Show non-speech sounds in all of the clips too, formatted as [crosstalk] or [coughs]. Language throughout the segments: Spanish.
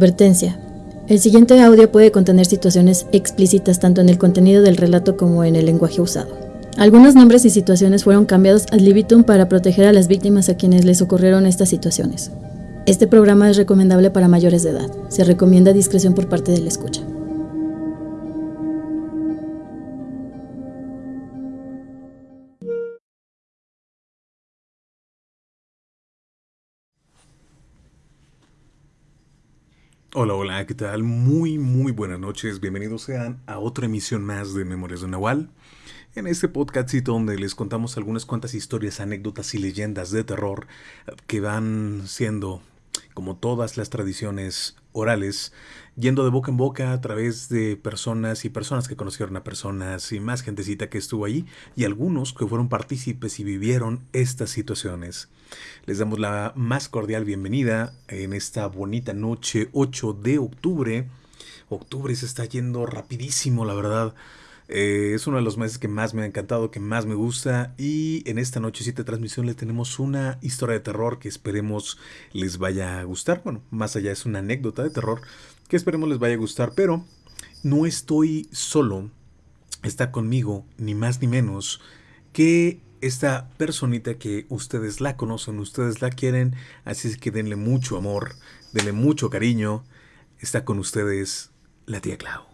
Advertencia. El siguiente audio puede contener situaciones explícitas tanto en el contenido del relato como en el lenguaje usado. Algunos nombres y situaciones fueron cambiados ad libitum para proteger a las víctimas a quienes les ocurrieron estas situaciones. Este programa es recomendable para mayores de edad. Se recomienda discreción por parte del escucha. Hola, hola, ¿qué tal? Muy, muy buenas noches. Bienvenidos sean a otra emisión más de Memorias de Nahual. En este podcastito donde les contamos algunas cuantas historias, anécdotas y leyendas de terror que van siendo, como todas las tradiciones orales, yendo de boca en boca a través de personas y personas que conocieron a personas y más gentecita que estuvo ahí y algunos que fueron partícipes y vivieron estas situaciones. Les damos la más cordial bienvenida en esta bonita noche 8 de octubre. Octubre se está yendo rapidísimo, la verdad. Eh, es uno de los meses que más me ha encantado, que más me gusta. Y en esta nochecita de transmisión le tenemos una historia de terror que esperemos les vaya a gustar. Bueno, más allá es una anécdota de terror que esperemos les vaya a gustar. Pero no estoy solo. Está conmigo, ni más ni menos, que esta personita que ustedes la conocen, ustedes la quieren, así es que denle mucho amor, denle mucho cariño. Está con ustedes la tía Clau.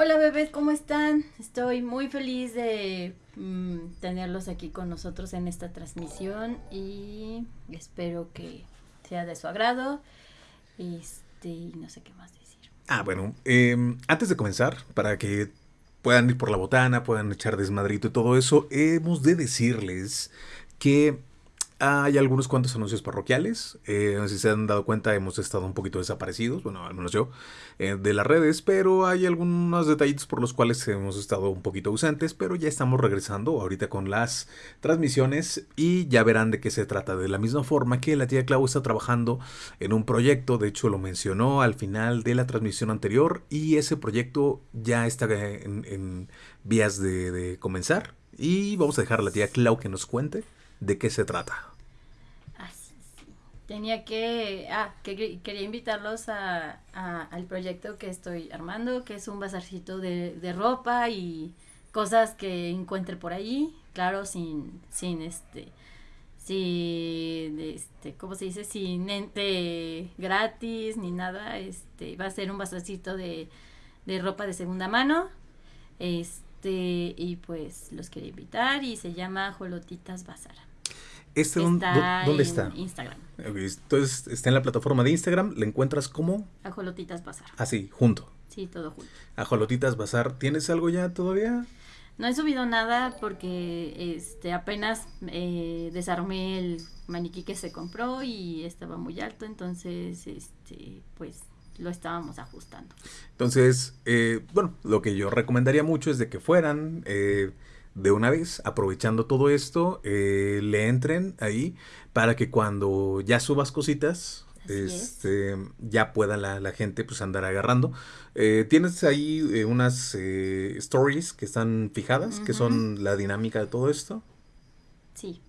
Hola bebés, ¿cómo están? Estoy muy feliz de mm, tenerlos aquí con nosotros en esta transmisión y espero que sea de su agrado. Este, no sé qué más decir. Ah, bueno, em, antes de comenzar, para que puedan ir por la botana, puedan echar desmadrito y todo eso, hemos de decirles que hay algunos cuantos anuncios parroquiales. Eh, si se han dado cuenta, hemos estado un poquito desaparecidos, bueno, al menos yo, eh, de las redes, pero hay algunos detallitos por los cuales hemos estado un poquito ausentes, pero ya estamos regresando ahorita con las transmisiones y ya verán de qué se trata. De la misma forma que la tía Clau está trabajando en un proyecto, de hecho lo mencionó al final de la transmisión anterior, y ese proyecto ya está en, vías de, de comenzar. Y vamos a dejar a la tía Clau que nos cuente de qué se trata. Sí. Tenía que, ah, que quería invitarlos a, al proyecto que estoy armando, que es un bazarcito de, de ropa y cosas que encuentre por ahí, claro, sin, sin este, sin, este, ¿cómo se dice? Sin ente gratis ni nada, este, va a ser un bazarcito de, de ropa de segunda mano, este, y pues los quería invitar y se llama Jolotitas Bazar. Este ¿Dónde está? Instagram. Entonces, está en la plataforma de Instagram. ¿Le encuentras como? Ajolotitas Bazar. Así, junto. Sí, todo junto. Ajolotitas Bazar. ¿Tienes algo ya todavía? No he subido nada porque este apenas eh, desarmé el maniquí que se compró y estaba muy alto, entonces este pues lo estábamos ajustando. Entonces, eh, bueno, lo que yo recomendaría mucho es de que fueran, eh, de una vez, aprovechando todo esto, eh, le entren ahí para que cuando ya subas cositas, este, ya pueda la, gente pues andar agarrando. Eh, tienes ahí eh, unas stories que están fijadas, que son la dinámica de todo esto. Sí.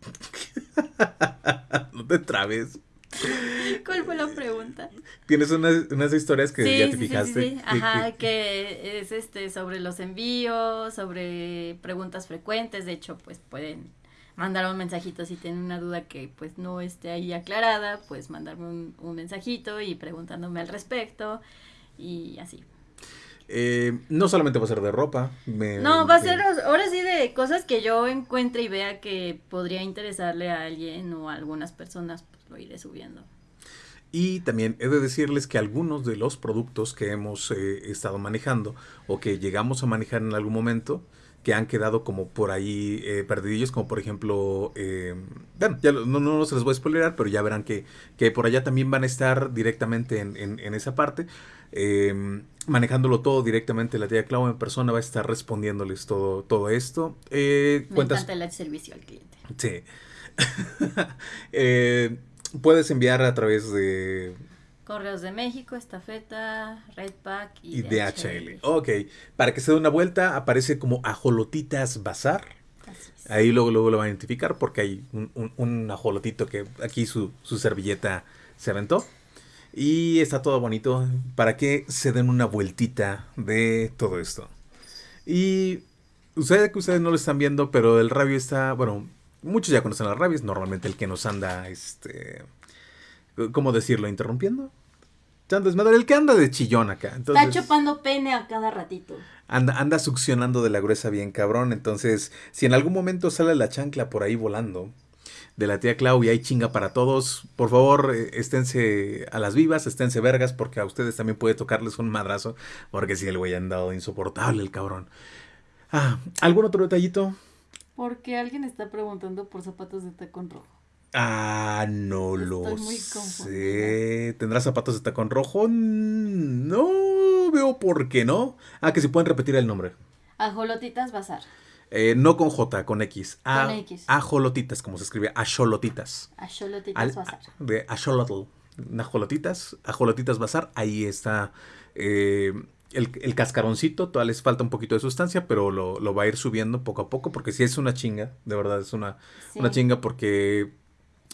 [laughs] no te trabes. [laughs] ¿Cuál fue la pregunta? Tienes unas, unas historias que ya te fijaste. Sí, sí, Ajá, que es este sobre los envíos, sobre preguntas frecuentes. De hecho, pues pueden mandar un mensajito si tienen una duda que pues no esté ahí aclarada, pues mandarme un, un mensajito y preguntándome al respecto y así. Eh, no solamente va a ser de ropa. no, va a ser ahora sí de cosas que yo encuentre y vea que podría interesarle a alguien o a algunas personas, lo iré subiendo. Y también he de decirles que algunos de los productos que hemos eh, estado manejando o que llegamos a manejar en algún momento, que han quedado como por ahí eh, perdidillos, como por ejemplo, eh, bueno, ya no, no, se les voy a spoilerar, pero ya verán que, que por allá también van a estar directamente en, en, esa parte, eh, manejándolo todo directamente. La tía Clau en persona va a estar respondiéndoles todo, todo esto. Me encanta el servicio al cliente. Sí. [laughs] puedes enviar a través de Correos de México, Estafeta, Redpack y, y DHL. Ok, para que se dé una vuelta aparece como Ajolotitas Bazar. Ahí luego, luego lo van a identificar porque hay un, ajolotito que aquí su, servilleta se aventó. Y está todo bonito para que se den una vueltita de todo esto. Y ustedes que ustedes no lo están viendo, pero el rabio está, bueno, muchos ya conocen las rabias, normalmente el que nos anda, este, ¿cómo decirlo? Interrumpiendo el que anda de chillón acá. Está chupando pene a cada ratito. Anda, anda succionando de la gruesa bien cabrón. Entonces, si en algún momento sale la chancla por ahí volando de la tía Clau y hay chinga para todos, por favor, eh, esténse a las vivas, esténse vergas, porque a ustedes también puede tocarles un madrazo. Porque si el güey ha andado insoportable, el cabrón. Ah, ¿algún otro detallito? Porque alguien está preguntando por zapatos de tacón rojo. Ah, no lo sé. ¿Tendrá zapatos de tacón rojo? No veo por qué no. Ah, que si pueden repetir el nombre. Ajolotitas Bazar. Eh, no con J, con X. con X. Ajolotitas, como se escribe. Ajolotitas. Ajolotitas Bazar. De Ajolotl. Ajolotitas. Ajolotitas Bazar. Ahí está. Eh, el, cascaroncito, todavía les falta un poquito de sustancia, pero lo, va a ir subiendo poco a poco, porque si es una chinga, de verdad es una, una chinga, porque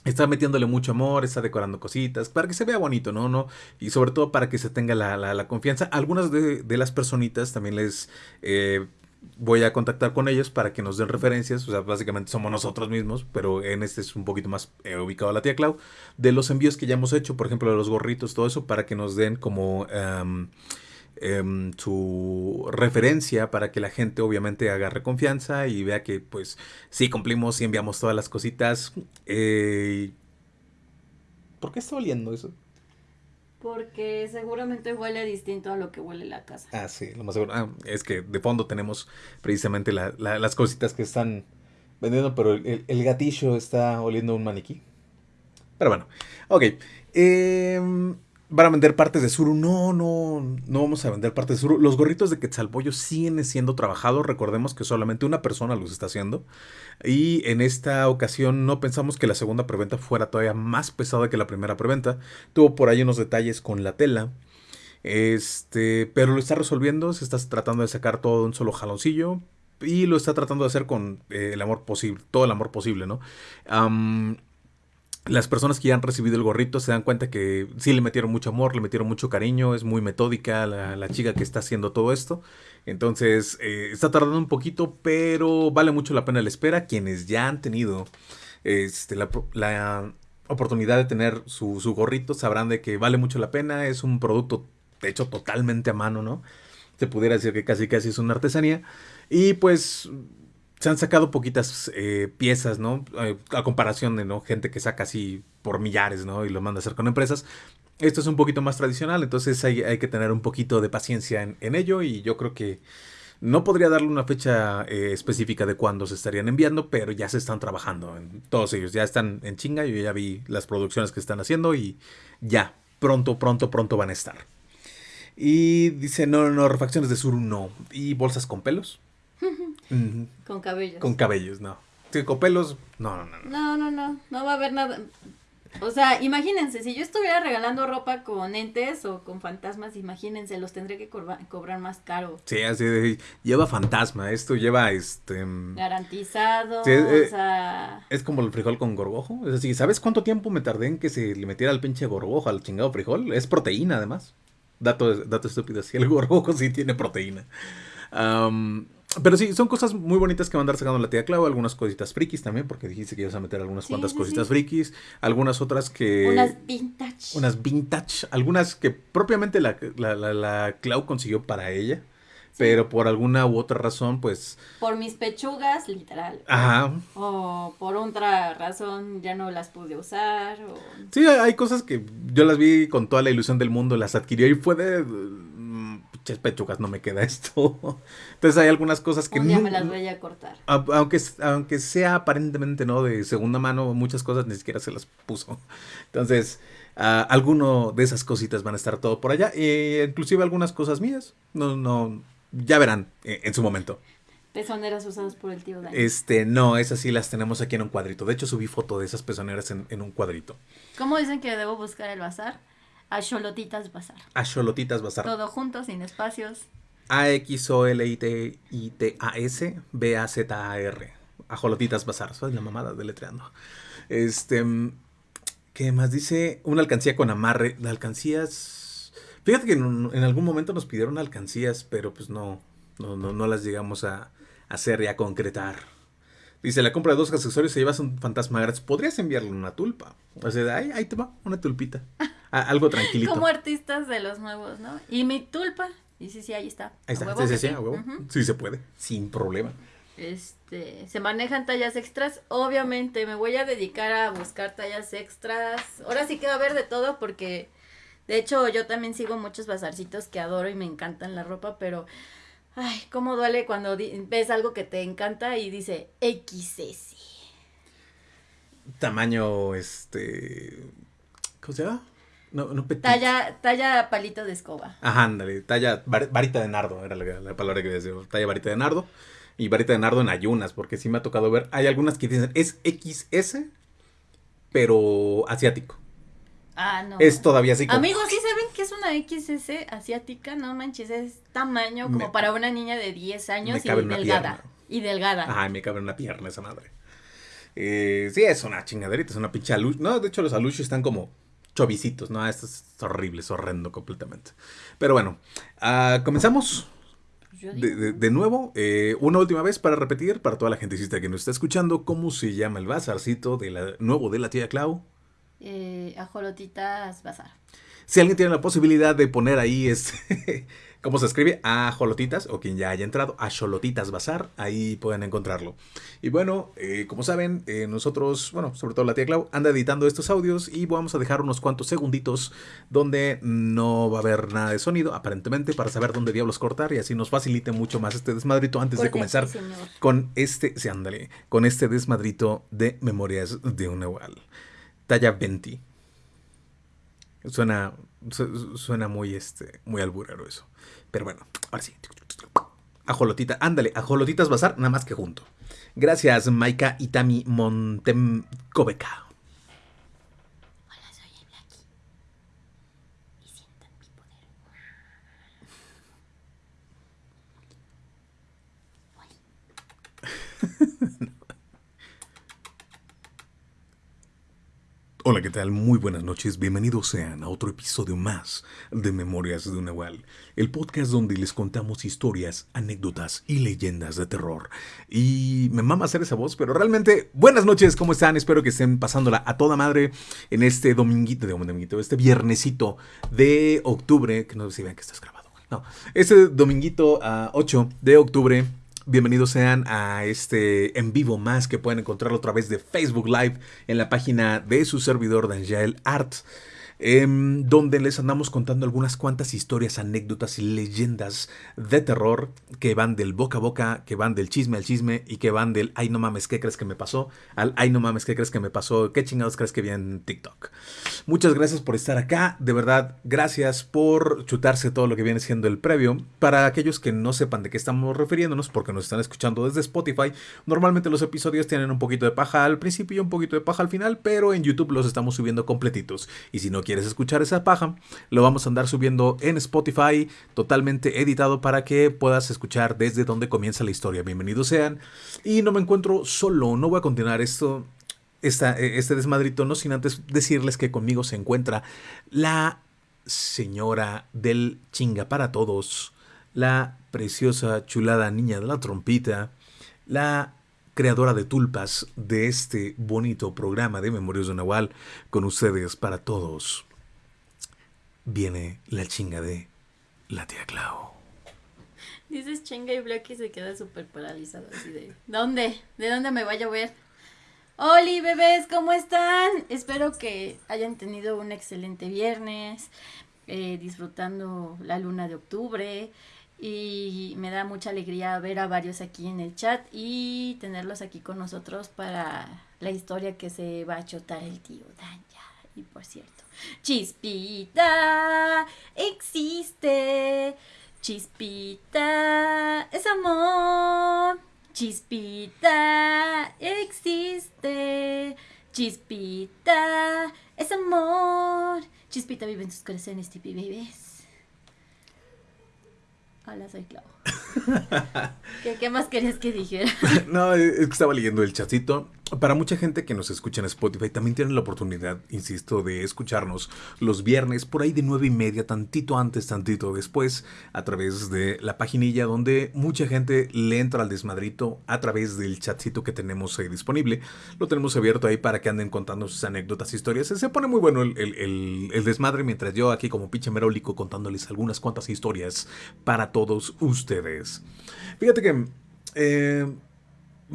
está metiéndole mucho amor, está decorando cositas, para que se vea bonito, ¿no? ¿no? Y sobre todo para que se tenga la, la, confianza. Algunas de, las personitas también les eh, voy a contactar con ellos para que nos den referencias, o sea, básicamente somos nosotros mismos, pero en este es un poquito más eh, ubicado la tía Clau, de los envíos que ya hemos hecho, por ejemplo, de los gorritos, todo eso, para que nos den como... Em, su referencia para que la gente obviamente agarre confianza y vea que pues sí cumplimos y enviamos todas las cositas. Eh, ¿Por qué está oliendo eso? Porque seguramente huele distinto a lo que huele la casa. Ah, sí, lo más seguro. Ah, es que de fondo tenemos precisamente las cositas que están vendiendo, pero el, el gatillo está oliendo un maniquí. Pero bueno, ok. Eh, van a vender partes de Suru. No, no, no vamos a vender partes de Suru. Los gorritos de Quetzalpollo siguen siendo trabajados. Recordemos que solamente una persona los está haciendo. Y en esta ocasión no pensamos que la segunda preventa fuera todavía más pesada que la primera preventa. Tuvo por ahí unos detalles con la tela. Este, pero lo está resolviendo. Se está tratando de sacar todo de un solo jaloncillo. Y lo está tratando de hacer con eh, el amor posible, todo el amor posible, ¿no? Las personas que ya han recibido el gorrito se dan cuenta que sí le metieron mucho amor, le metieron mucho cariño, es muy metódica la, chica que está haciendo todo esto. Entonces, eh, está tardando un poquito, pero vale mucho la pena la espera. Quienes ya han tenido este, la, oportunidad de tener su, su, gorrito sabrán de que vale mucho la pena. Es un producto hecho totalmente a mano, ¿no? Se pudiera decir que casi casi es una artesanía. Y pues se han sacado poquitas eh, piezas, ¿no? Eh, a comparación de ¿no? gente que saca así por millares, ¿no? Y lo manda a hacer con empresas. Esto es un poquito más tradicional, entonces hay, que tener un poquito de paciencia en, ello y yo creo que no podría darle una fecha eh, específica de cuándo se estarían enviando, pero ya se están trabajando en todos ellos, ya están en chinga, yo ya vi las producciones que están haciendo y ya, pronto, pronto, pronto van a estar. Y dice, no, no, refacciones de Suru no. ¿Y bolsas con pelos? [laughs] Con cabellos. Con cabellos, no. con pelos, no, no, no. No, no, no. No va a haber nada. O sea, imagínense, si yo estuviera regalando ropa con entes o con fantasmas, imagínense, los tendré que cobrar más caro. Sí, así de, lleva fantasma, esto lleva este... Mm, Garantizado, eh, o sea... Es como el frijol con gorgojo, es así, ¿sabes cuánto tiempo me tardé en que se le metiera el pinche gorgojo al chingado frijol? Es proteína además. Dato, dato estúpido, si el gorgojo sí tiene proteína. Pero sí, son cosas muy bonitas que van a andar sacando la tía Clau, algunas cositas frikis también, porque dijiste que ibas a meter algunas cuantas cositas frikis, algunas otras que... Unas vintage. Unas vintage, algunas que propiamente la, la, la, Clau consiguió para ella, pero por alguna u otra razón, pues... Por mis pechugas, literal. Ajá. O por otra razón ya no las pude usar. O... Sí, hay cosas que yo las vi con toda la ilusión del mundo, las adquirió y fue de pechugas, no me queda esto. [laughs] Entonces hay algunas cosas que... no, me las voy a cortar. Aunque, aunque sea aparentemente no de segunda mano, muchas cosas ni siquiera se las puso. Entonces, uh, alguno de esas cositas van a estar todo por allá. E inclusive algunas cosas mías. No, no, ya verán eh, en su momento. Pezoneras usadas por el tío Dani. Este, no, esas sí las tenemos aquí en un cuadrito. De hecho, subí foto de esas pezoneras en, en un cuadrito. ¿Cómo dicen que debo buscar el bazar? A Cholotitas Bazar. A Cholotitas Bazar. Todo junto, sin espacios. A-X-O-L-I-T-I-T-A-S B-A-Z-A-R. A Cholotitas Bazar. Soy la mamada deletreando. Este. ¿Qué más dice? Una alcancía con amarre. Las alcancías. Fíjate que en, algún momento nos pidieron alcancías, pero pues no. No, no, no las llegamos a hacer y a concretar. Dice, la compra de dos accesorios se llevas un fantasma gratis. Podrías enviarle una tulpa. O sea, ahí, ahí te va, una tulpita. [laughs] algo tranquilito. Como artistas de los nuevos, ¿no? Y mi tulpa. Y sí, sí, ahí está. Ahí está. Sí, sí, sí, a huevo. Sí se puede, sin problema. Este, se manejan tallas extras. Obviamente me voy a dedicar a buscar tallas extras. Ahora sí que va a haber de todo porque de hecho yo también sigo muchos bazarcitos que adoro y me encantan la ropa, pero ay, cómo duele cuando ves algo que te encanta y dice XS. Tamaño este ¿cómo se llama? No, no Talla, talla palito de escoba. Ajá, ándale. Talla varita de nardo, era la, palabra que decía. Talla varita de nardo. Y varita de nardo en ayunas, porque sí me ha tocado ver. Hay algunas que dicen es XS, pero asiático. Ah, no. Es todavía así como... Amigos, ¿sí saben que es una XS asiática? No manches, es tamaño como para una niña de 10 años y delgada. Y delgada. Ajá, me cabe en una pierna esa madre. Eh, sí, es una chingaderita, es una pinche alush. No, de hecho los alush están como chovicitos, ¿no? Esto es horrible, es horrendo completamente. Pero bueno, uh, comenzamos. De, de, nuevo, eh, una última vez para repetir, para toda la gentecita que nos está escuchando, ¿cómo se llama el bazarcito de la, nuevo de la tía Clau? Eh, ajolotitas Bazar. Si alguien tiene la posibilidad de poner ahí este ¿Cómo se escribe? A Jolotitas, o quien ya haya entrado, a Jolotitas Bazar, ahí pueden encontrarlo. Y bueno, eh, como saben, eh, nosotros, bueno, sobre todo la tía Clau, anda editando estos audios y vamos a dejar unos cuantos segunditos donde no va a haber nada de sonido, aparentemente, para saber dónde diablos cortar y así nos facilite mucho más este desmadrito antes de comenzar con este, sí, ándale, con este desmadrito de Memorias de un Nahual. Talla 20. Suena, suena muy, este, muy alburero eso. Pero bueno, ahora sí. Ajolotita, ándale, ajolotitas bazar, nada más que junto. Gracias, Maika Itami Montemcobeca. Hola, soy Blackie. Y sientan mi poder. [laughs] Hola, ¿qué tal? Muy buenas noches. Bienvenidos sean a otro episodio más de Memorias de un Nahual, el podcast donde les contamos historias, anécdotas y leyendas de terror. Y me mama hacer esa voz, pero realmente, buenas noches, ¿cómo están? Espero que estén pasándola a toda madre en este dominguito, de dominguito, este viernesito de octubre, que no sé si vean que estás grabado. No, este dominguito a 8 de octubre Bienvenidos sean a este en vivo más que pueden encontrarlo a través de Facebook Live en la página de su servidor Dangel Art. Em, donde les andamos contando algunas cuantas historias, anécdotas y leyendas de terror que van del boca a boca, que van del chisme al chisme y que van del ay no mames, ¿qué crees que me pasó? al ay no mames, ¿qué crees que me pasó? ¿Qué chingados crees que vi en TikTok? Muchas gracias por estar acá, de verdad, gracias por chutarse todo lo que viene siendo el previo. Para aquellos que no sepan de qué estamos refiriéndonos, porque nos están escuchando desde Spotify, normalmente los episodios tienen un poquito de paja al principio y un poquito de paja al final, pero en YouTube los estamos subiendo completitos. Y si no quieres escuchar esa paja, lo vamos a andar subiendo en Spotify, totalmente editado para que puedas escuchar desde donde comienza la historia. Bienvenidos sean. Y no me encuentro solo, no voy a continuar esto. Esta, este desmadrito, no sin antes decirles que conmigo se encuentra la señora del chinga para todos, la preciosa chulada niña de la trompita, la creadora de tulpas de este bonito programa de Memorias de Nahual, con ustedes para todos viene la chinga de la tía Clau. Dices chinga y Blacky se queda súper paralizado así de ¿Dónde? ¿De dónde me vaya a ver? Oli bebés, ¿cómo están? Espero que hayan tenido un excelente viernes, eh, disfrutando la luna de octubre y me da mucha alegría ver a varios aquí en el chat y tenerlos aquí con nosotros para la historia que se va a chotar el tío Danya. Y por cierto, Chispita existe. Chispita es amor. Chispita existe. Chispita es amor. Chispita vive en tus corazones, tipi bebés. Hola, soy Clau. [laughs] ¿Qué, más querías que dijera? [laughs] no, es que estaba leyendo el chatito. Para mucha gente que nos escucha en Spotify, también tienen la oportunidad, insisto, de escucharnos los viernes por ahí de nueve y media, tantito antes, tantito después, a través de la paginilla donde mucha gente le entra al desmadrito a través del chatcito que tenemos ahí disponible. Lo tenemos abierto ahí para que anden contando sus anécdotas, historias. Se pone muy bueno el, el desmadre mientras yo aquí como pinche merólico contándoles algunas cuantas historias para todos ustedes. Fíjate que eh,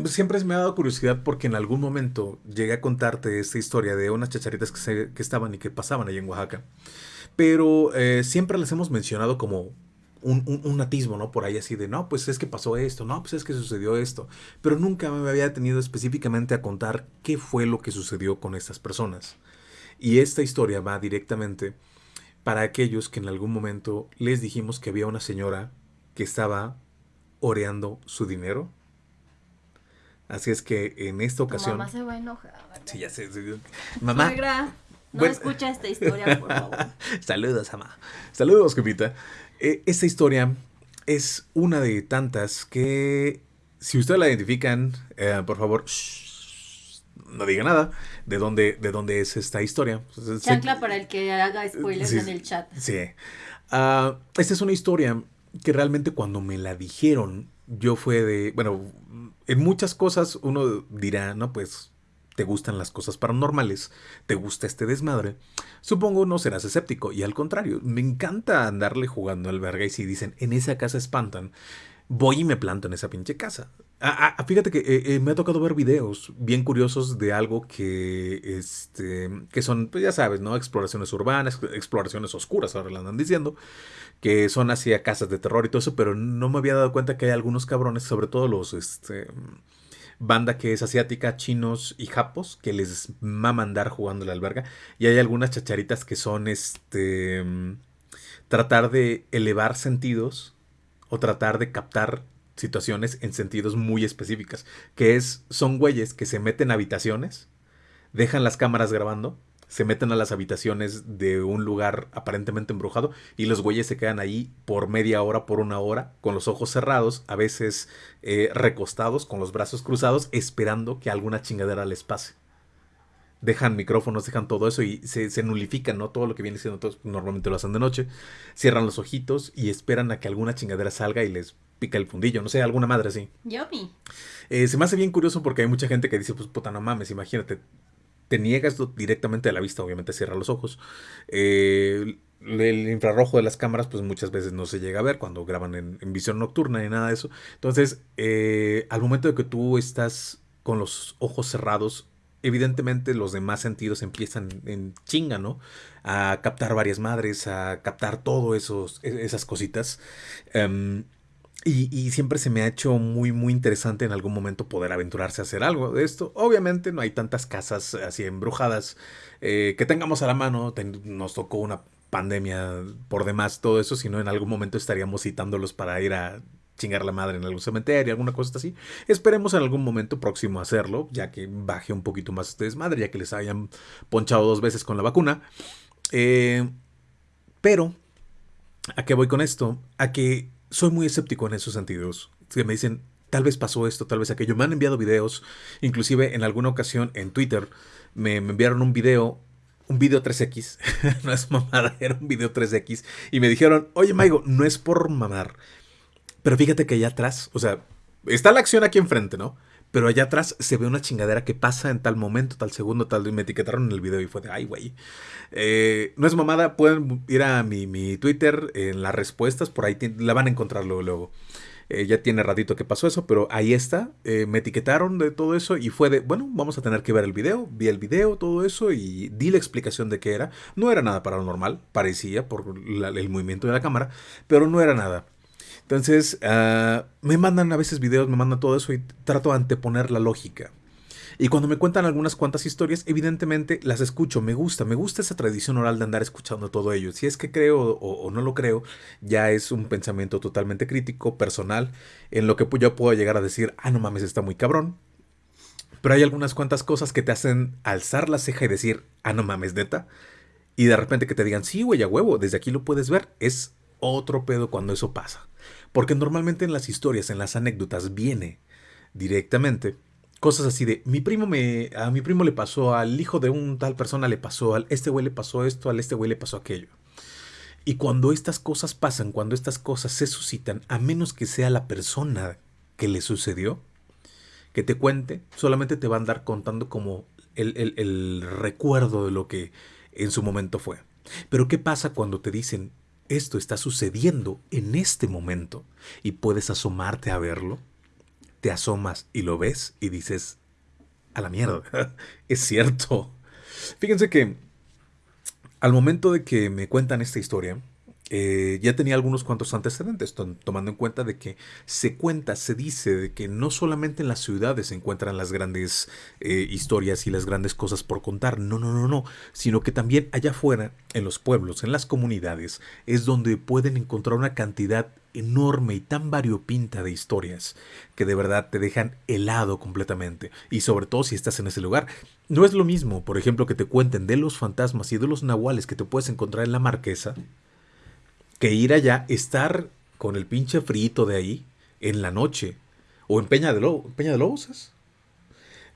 siempre me ha dado curiosidad porque en algún momento llegué a contarte esta historia de unas chacharitas que, estaban y que pasaban ahí en Oaxaca. Pero eh, siempre las hemos mencionado como un, un, atismo, ¿no? Por ahí así de, no, pues es que pasó esto, no, pues es que sucedió esto. Pero nunca me había tenido específicamente a contar qué fue lo que sucedió con estas personas. Y esta historia va directamente para aquellos que en algún momento les dijimos que había una señora que estaba oreando su dinero. Así es que en esta ocasión. mamá se va a enojar. Sí, ya sé. Mamá. no [laughs] escucha esta historia, por favor. [laughs] Saludos, mamá. Saludos, Jepita. Eh, esta historia es una de tantas que, si ustedes la identifican, eh, por favor, no diga nada de dónde, de dónde es esta historia. Chancla para el que haga spoilers en el chat. Sí. Ah, esta es una historia que realmente cuando me la dijeron, yo fue de, bueno, en muchas cosas uno dirá, no, pues te gustan las cosas paranormales, te gusta este desmadre, supongo no serás escéptico. Y al contrario, me encanta andarle jugando al verga y si dicen, en esa casa espantan, voy y me planto en esa pinche casa. Ah, ah, fíjate que eh, eh, me ha tocado ver videos bien curiosos de algo que, este, que son, pues ya sabes, ¿no? Exploraciones urbanas, exploraciones oscuras, ahora le andan diciendo, que son hacia casas de terror y todo eso, pero no me había dado cuenta que hay algunos cabrones, sobre todo los, este, banda que es asiática, chinos y japos, que les mama andar jugando la alberga, y hay algunas chacharitas que son, este, tratar de elevar sentidos o tratar de captar situaciones en sentidos muy específicas, que es, son güeyes que se meten a habitaciones, dejan las cámaras grabando, se meten a las habitaciones de un lugar aparentemente embrujado y los güeyes se quedan ahí por media hora, por una hora, con los ojos cerrados, a veces eh, recostados, con los brazos cruzados, esperando que alguna chingadera les pase. Dejan micrófonos, dejan todo eso y se, se nulifican, ¿no? Todo lo que viene siendo, todos normalmente lo hacen de noche. Cierran los ojitos y esperan a que alguna chingadera salga y les pica el fundillo, no sé, alguna madre así. Yummy. Eh, se me hace bien curioso porque hay mucha gente que dice, pues puta, no mames, imagínate, te niegas directamente a la vista, obviamente cierra los ojos. Eh, el infrarrojo de las cámaras, pues muchas veces no se llega a ver cuando graban en, visión nocturna ni nada de eso. Entonces, eh, al momento de que tú estás con los ojos cerrados, evidentemente los demás sentidos empiezan en chinga, ¿no? A captar varias madres, a captar todo esos, e-, esas cositas. Em, y, siempre se me ha hecho muy, muy interesante en algún momento poder aventurarse a hacer algo de esto. Obviamente no hay tantas casas así embrujadas eh, que tengamos a la mano. nos tocó una pandemia por demás, todo eso, sino en algún momento estaríamos citándolos para ir a chingar la madre en algún cementerio, alguna cosa así. Esperemos en algún momento próximo hacerlo, ya que baje un poquito más este desmadre, ya que les hayan ponchado dos veces con la vacuna. Eh, pero, ¿a qué voy con esto? A que soy muy escéptico en esos sentidos. Que me dicen, tal vez pasó esto, tal vez aquello. Me han enviado videos, inclusive en alguna ocasión en Twitter me, enviaron un video, un video 3X, [laughs] no es mamada, [laughs] era un video 3X, y me dijeron, oye Maigo, no es por mamar, pero fíjate que allá atrás, o sea, está la acción aquí enfrente, ¿no? Pero allá atrás se ve una chingadera que pasa en tal momento, tal segundo, tal. Y me etiquetaron en el video y fue de, ay, güey. Eh, no es mamada, pueden ir a mi, Twitter en las respuestas, por ahí la van a encontrar luego. luego. Eh, ya tiene ratito que pasó eso, pero ahí está. Eh, me etiquetaron de todo eso y fue de, bueno, vamos a tener que ver el video. Vi el video, todo eso y di la explicación de qué era. No era nada paranormal, parecía por el movimiento de la cámara, pero no era nada. Entonces, ah, me mandan a veces videos, me mandan todo eso y trato de anteponer la lógica. Y cuando me cuentan algunas cuantas historias, evidentemente las escucho, me gusta, me gusta esa tradición oral de andar escuchando todo ello. Si es que creo o, no lo creo, ya es un pensamiento totalmente crítico, personal, en lo que yo puedo llegar a decir, ah, no mames, está muy cabrón. Pero hay algunas cuantas cosas que te hacen alzar la ceja y decir, ah, no mames, neta. Y de repente que te digan, sí, güey, a huevo, desde aquí lo puedes ver. Es otro pedo cuando eso pasa. Porque normalmente en las historias, en las anécdotas, viene directamente cosas así de mi primo me a mi primo le pasó al hijo de un tal persona le pasó al este güey le pasó esto al este güey le pasó aquello y cuando estas cosas pasan cuando estas cosas se suscitan a menos que sea la persona que le sucedió que te cuente solamente te va a andar contando como el, el recuerdo de lo que en su momento fue. Pero qué pasa cuando te dicen esto está sucediendo en este momento y puedes asomarte a verlo, te asomas y lo ves y dices, a la mierda, [laughs] es cierto. Fíjense que al momento de que me cuentan esta historia, eh, ya tenía algunos cuantos antecedentes, tomando en cuenta de que se cuenta, se dice de que no solamente en las ciudades se encuentran las grandes eh, historias y las grandes cosas por contar, no, no, no, no, sino que también allá afuera, en los pueblos, en las comunidades, es donde pueden encontrar una cantidad enorme y tan variopinta de historias que de verdad te dejan helado completamente. Y sobre todo si estás en ese lugar. No es lo mismo, por ejemplo, que te cuenten de los fantasmas y de los nahuales que te puedes encontrar en la marquesa que ir allá, estar con el pinche frito de ahí en la noche. O en Peña de, Lobo, Peña de Lobos.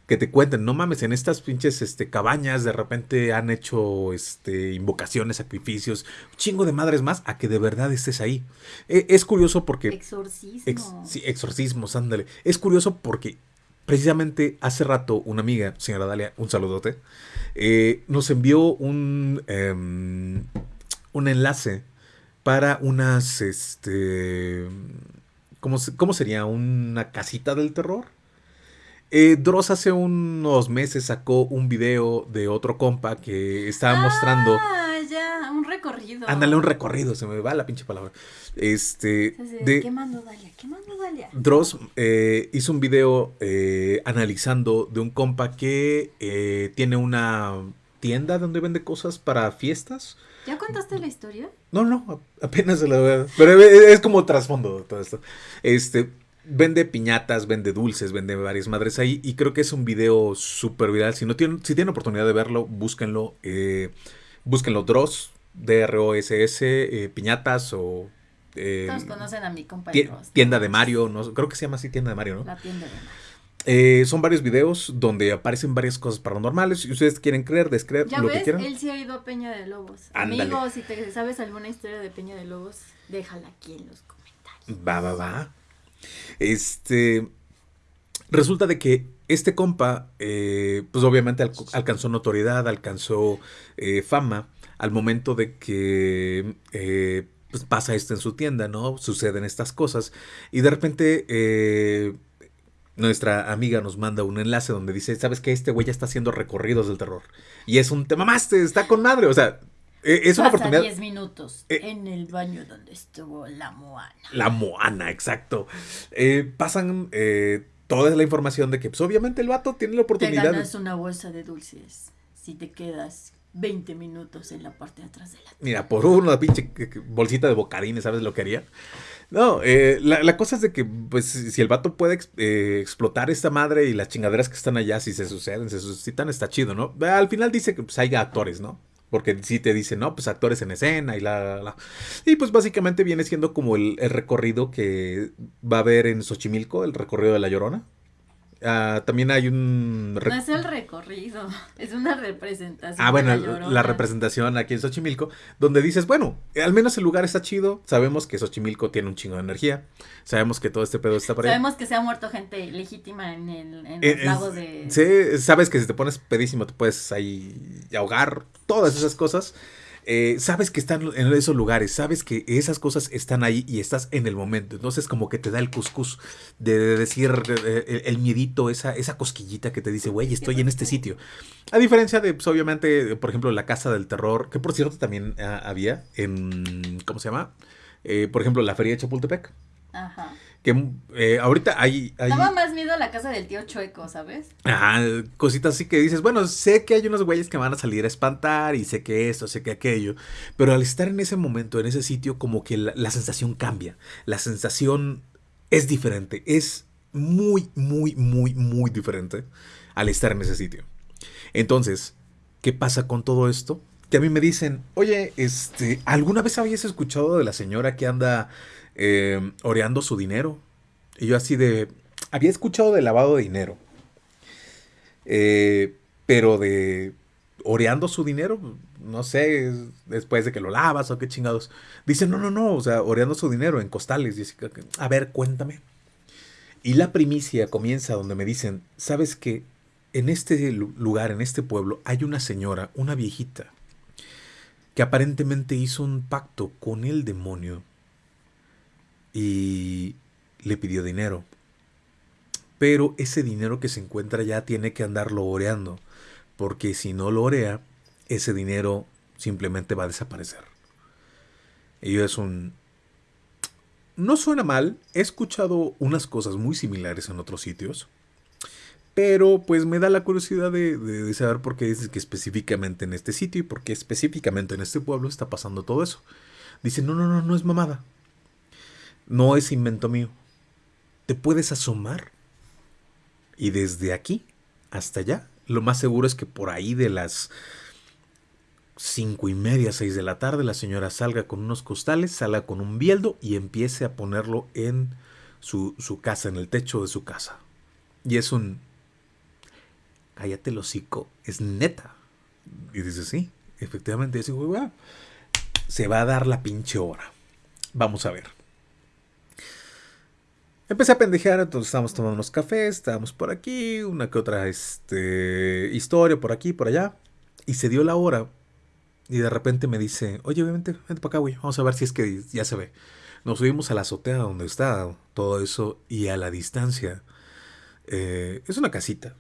Que te cuenten, no mames, en estas pinches este, cabañas de repente han hecho este, invocaciones, sacrificios, un chingo de madres más, a que de verdad estés ahí. E, es curioso porque... Exorcismos. sí, exorcismos, ándale. Es curioso porque precisamente hace rato una amiga, señora Dalia, un saludote, eh, nos envió un, em, un enlace para unas, este, ¿cómo, ¿cómo sería? ¿Una casita del terror? Eh, Dross hace unos meses sacó un video de otro compa que estaba mostrando. Ah, ya, un recorrido. Ándale, un recorrido, se me va la pinche palabra. Este. de, ¿Qué mando Dalia? ¿Qué mando Dalia? Dross eh, hizo un video eh, analizando de un compa que eh, tiene una tienda donde vende cosas para fiestas. ¿Ya contaste la historia? No, no, apenas se la a... Pero es como trasfondo todo esto. Este, vende piñatas, vende dulces, vende varias madres ahí. Y creo que es un video súper viral. Si, no tienen, si tienen oportunidad de verlo, búsquenlo. Eh, búsquenlo Dross, D-R-O-S-S, eh, piñatas o... Eh, Todos conocen a mi compañero. Tienda de Mario, no, creo que se llama así Tienda de Mario, ¿no? La tienda de Mario. Eh, son varios videos donde aparecen varias cosas paranormales. Si ustedes quieren creer, descreer, ¿Ya lo ves? que quieran. Él sí ha ido a Peña de Lobos. Ándale. Amigos, si te sabes alguna historia de Peña de Lobos, déjala aquí en los comentarios. Va, va, va. Este. Resulta de que este compa, eh, pues obviamente al- alcanzó notoriedad, alcanzó eh, fama al momento de que pues pasa esto en su tienda, ¿no? Suceden estas cosas. Y de repente nuestra amiga nos manda un enlace donde dice, ¿sabes qué? Este güey ya está haciendo recorridos del terror. Y es un tema más, está con madre. O sea, eh, es una Pasa oportunidad. 10 minutos Eh. en el baño donde estuvo la Moana. La Moana, exacto. Eh, pasan eh, toda la información de que, pues, obviamente, el vato tiene la Te oportunidad. de- ganas una bolsa de dulces si te quedas 20 minutos en la parte de atrás de la Mira, por una pinche bolsita de bocadines, ¿sabes lo que haría? No, eh, la, la cosa es de que, pues, si el vato puede eh, explotar esta madre y las chingaderas que están allá, si se suceden, se suscitan, está chido, ¿no? Al final dice que, pues, haya actores, ¿no? Porque sí te dice, no, pues actores en escena y la, la, la. Y pues básicamente viene siendo como el, el recorrido que va a haber en Xochimilco, el recorrido de La Llorona. Ah, también hay un... No es el recorrido, [laughs] es una representación. Ah, bueno, la, representación aquí en Xochimilco, donde dices, bueno, al menos el lugar está chido, sabemos que Xochimilco tiene un chingo de energía, sabemos que todo este pedo está por ahí. Sabemos que se ha muerto gente legítima en el en Eh, los lagos de... Sí, sabes que si te pones pedísimo te puedes ahí ahogar, todas esas cosas. Eh, sabes que están en esos lugares, sabes que esas cosas están ahí y estás en el momento. Entonces como que te da el cuscús de, de decir el, el miedito, esa, esa cosquillita que te dice, güey, estoy en este sitio. A diferencia de, pues obviamente, por ejemplo, la Casa del Terror, que por cierto también ah, había en, ¿cómo se llama? Eh, por ejemplo, la Feria de Chapultepec. Ajá. Que eh, ahorita hay... hay Daba más miedo a la casa del tío Chueco, ¿sabes? Ajá, cositas así que dices, bueno, sé que hay unos güeyes que van a salir a espantar y sé que esto, sé que aquello, pero al estar en ese momento, en ese sitio, como que la, la sensación cambia, la sensación es diferente, es muy, muy, muy, muy diferente al estar en ese sitio. Entonces, ¿qué pasa con todo esto? Que a mí me dicen, oye, este, ¿alguna vez habías escuchado de la señora que anda eh, oreando su dinero? Y yo así de, había escuchado de lavado de dinero. Eh, pero de oreando su dinero, no sé, es después de que lo lavas o qué chingados. Dicen, no, no, no, o sea, oreando su dinero en costales. Que, a ver, cuéntame. Y la primicia comienza donde me dicen, ¿sabes que En este lu- lugar, en este pueblo, hay una señora, una viejita, que aparentemente hizo un pacto con el demonio y le pidió dinero. Pero ese dinero que se encuentra ya tiene que andarlo oreando, porque si no lo orea, ese dinero simplemente va a desaparecer. Y es un... No suena mal, he escuchado unas cosas muy similares en otros sitios, pero pues me da la curiosidad de saber por qué dices que específicamente en este sitio y por qué específicamente en este pueblo está pasando todo eso. Dicen, no, no, no, no es mamada. No es invento mío. Te puedes asomar y desde aquí hasta allá, lo más seguro es que por ahí de las cinco y media, seis de la tarde, la señora salga con unos costales, salga con un bieldo y empiece a ponerlo en su, su casa, en el techo de su casa. Y es un... Cállate el hocico, es neta. Y dice, sí, efectivamente, ese güey, "Ah, se va a dar la pinche hora. Vamos a ver. Empecé a pendejear, entonces estábamos tomando unos cafés, estábamos por aquí, una que otra este, historia por aquí, por allá. Y se dio la hora. Y de repente me dice, oye, vente, vente para acá, güey. Vamos a ver si es que ya se ve. Nos subimos a la azotea donde está todo eso y a la distancia. Eh, es una casita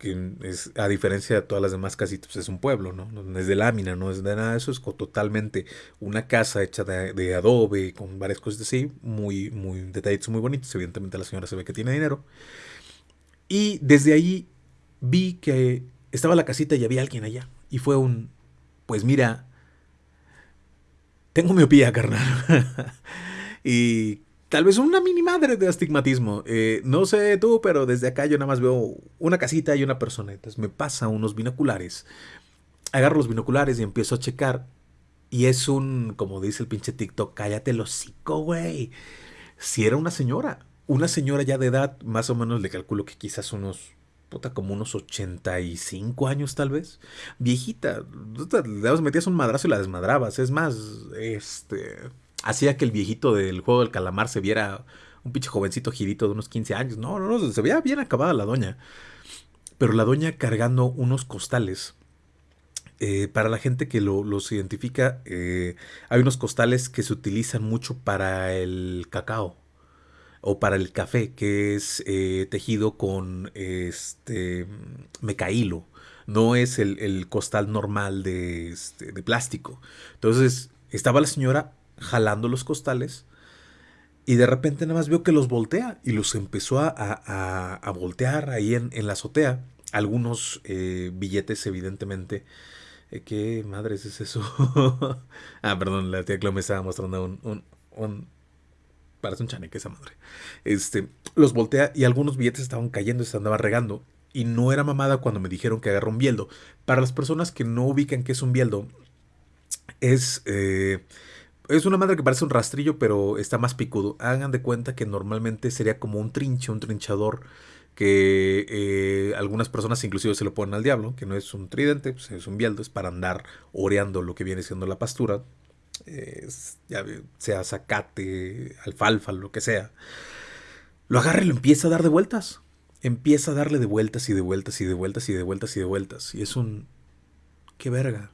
que es, a diferencia de todas las demás casitas, pues es un pueblo, ¿no? No es de lámina, no es de nada, eso es totalmente una casa hecha de, adobe, con varias cosas así, muy, muy detallitos, muy bonitos. Evidentemente la señora se ve que tiene dinero. Y desde ahí vi que estaba la casita y había alguien allá. Y fue un, pues mira, tengo miopía, carnal. [laughs] y Tal vez una mini madre de astigmatismo. Eh, no sé tú, pero desde acá yo nada más veo una casita y una persona. Entonces me pasa unos binoculares. Agarro los binoculares y empiezo a checar. Y es un, como dice el pinche TikTok, cállate el hocico, güey. Si era una señora. Una señora ya de edad, más o menos le calculo que quizás unos puta, como unos 85 años tal vez. Viejita, le metías un madrazo y la desmadrabas. Es más, este, hacía que el viejito del juego del calamar se viera un pinche jovencito girito de unos 15 años. No, no, no, se veía bien acabada la doña. Pero la doña cargando unos costales. Eh, para la gente que los identifica, eh, hay unos costales que se utilizan mucho para el cacao o para el café, que es eh, tejido con este mecaílo. No es el, costal normal de, este, de plástico. Entonces, estaba la señora jalando los costales y de repente nada más veo que los voltea y los empezó a, a, voltear ahí en, en, la azotea. Algunos eh, billetes, evidentemente. Eh, ¿Qué madres es eso? [laughs] ah, perdón, la tía Clo me estaba mostrando un, un, un parece un chaneque esa madre. Este, los voltea y algunos billetes estaban cayendo se andaba regando. Y no era mamada cuando me dijeron que agarró un bieldo. Para las personas que no ubican qué es un bieldo, es eh, es una madre que parece un rastrillo, pero está más picudo. Hagan de cuenta que normalmente sería como un trinche, un trinchador, que eh, algunas personas inclusive se lo ponen al diablo, que no es un tridente, pues es un bieldo, es para andar oreando lo que viene siendo la pastura, ya sea zacate, alfalfa, lo que sea. Lo agarra y lo empieza a dar de vueltas. Empieza a darle de vueltas y de vueltas y de vueltas y de vueltas y de vueltas. Y es un... ¡Qué verga!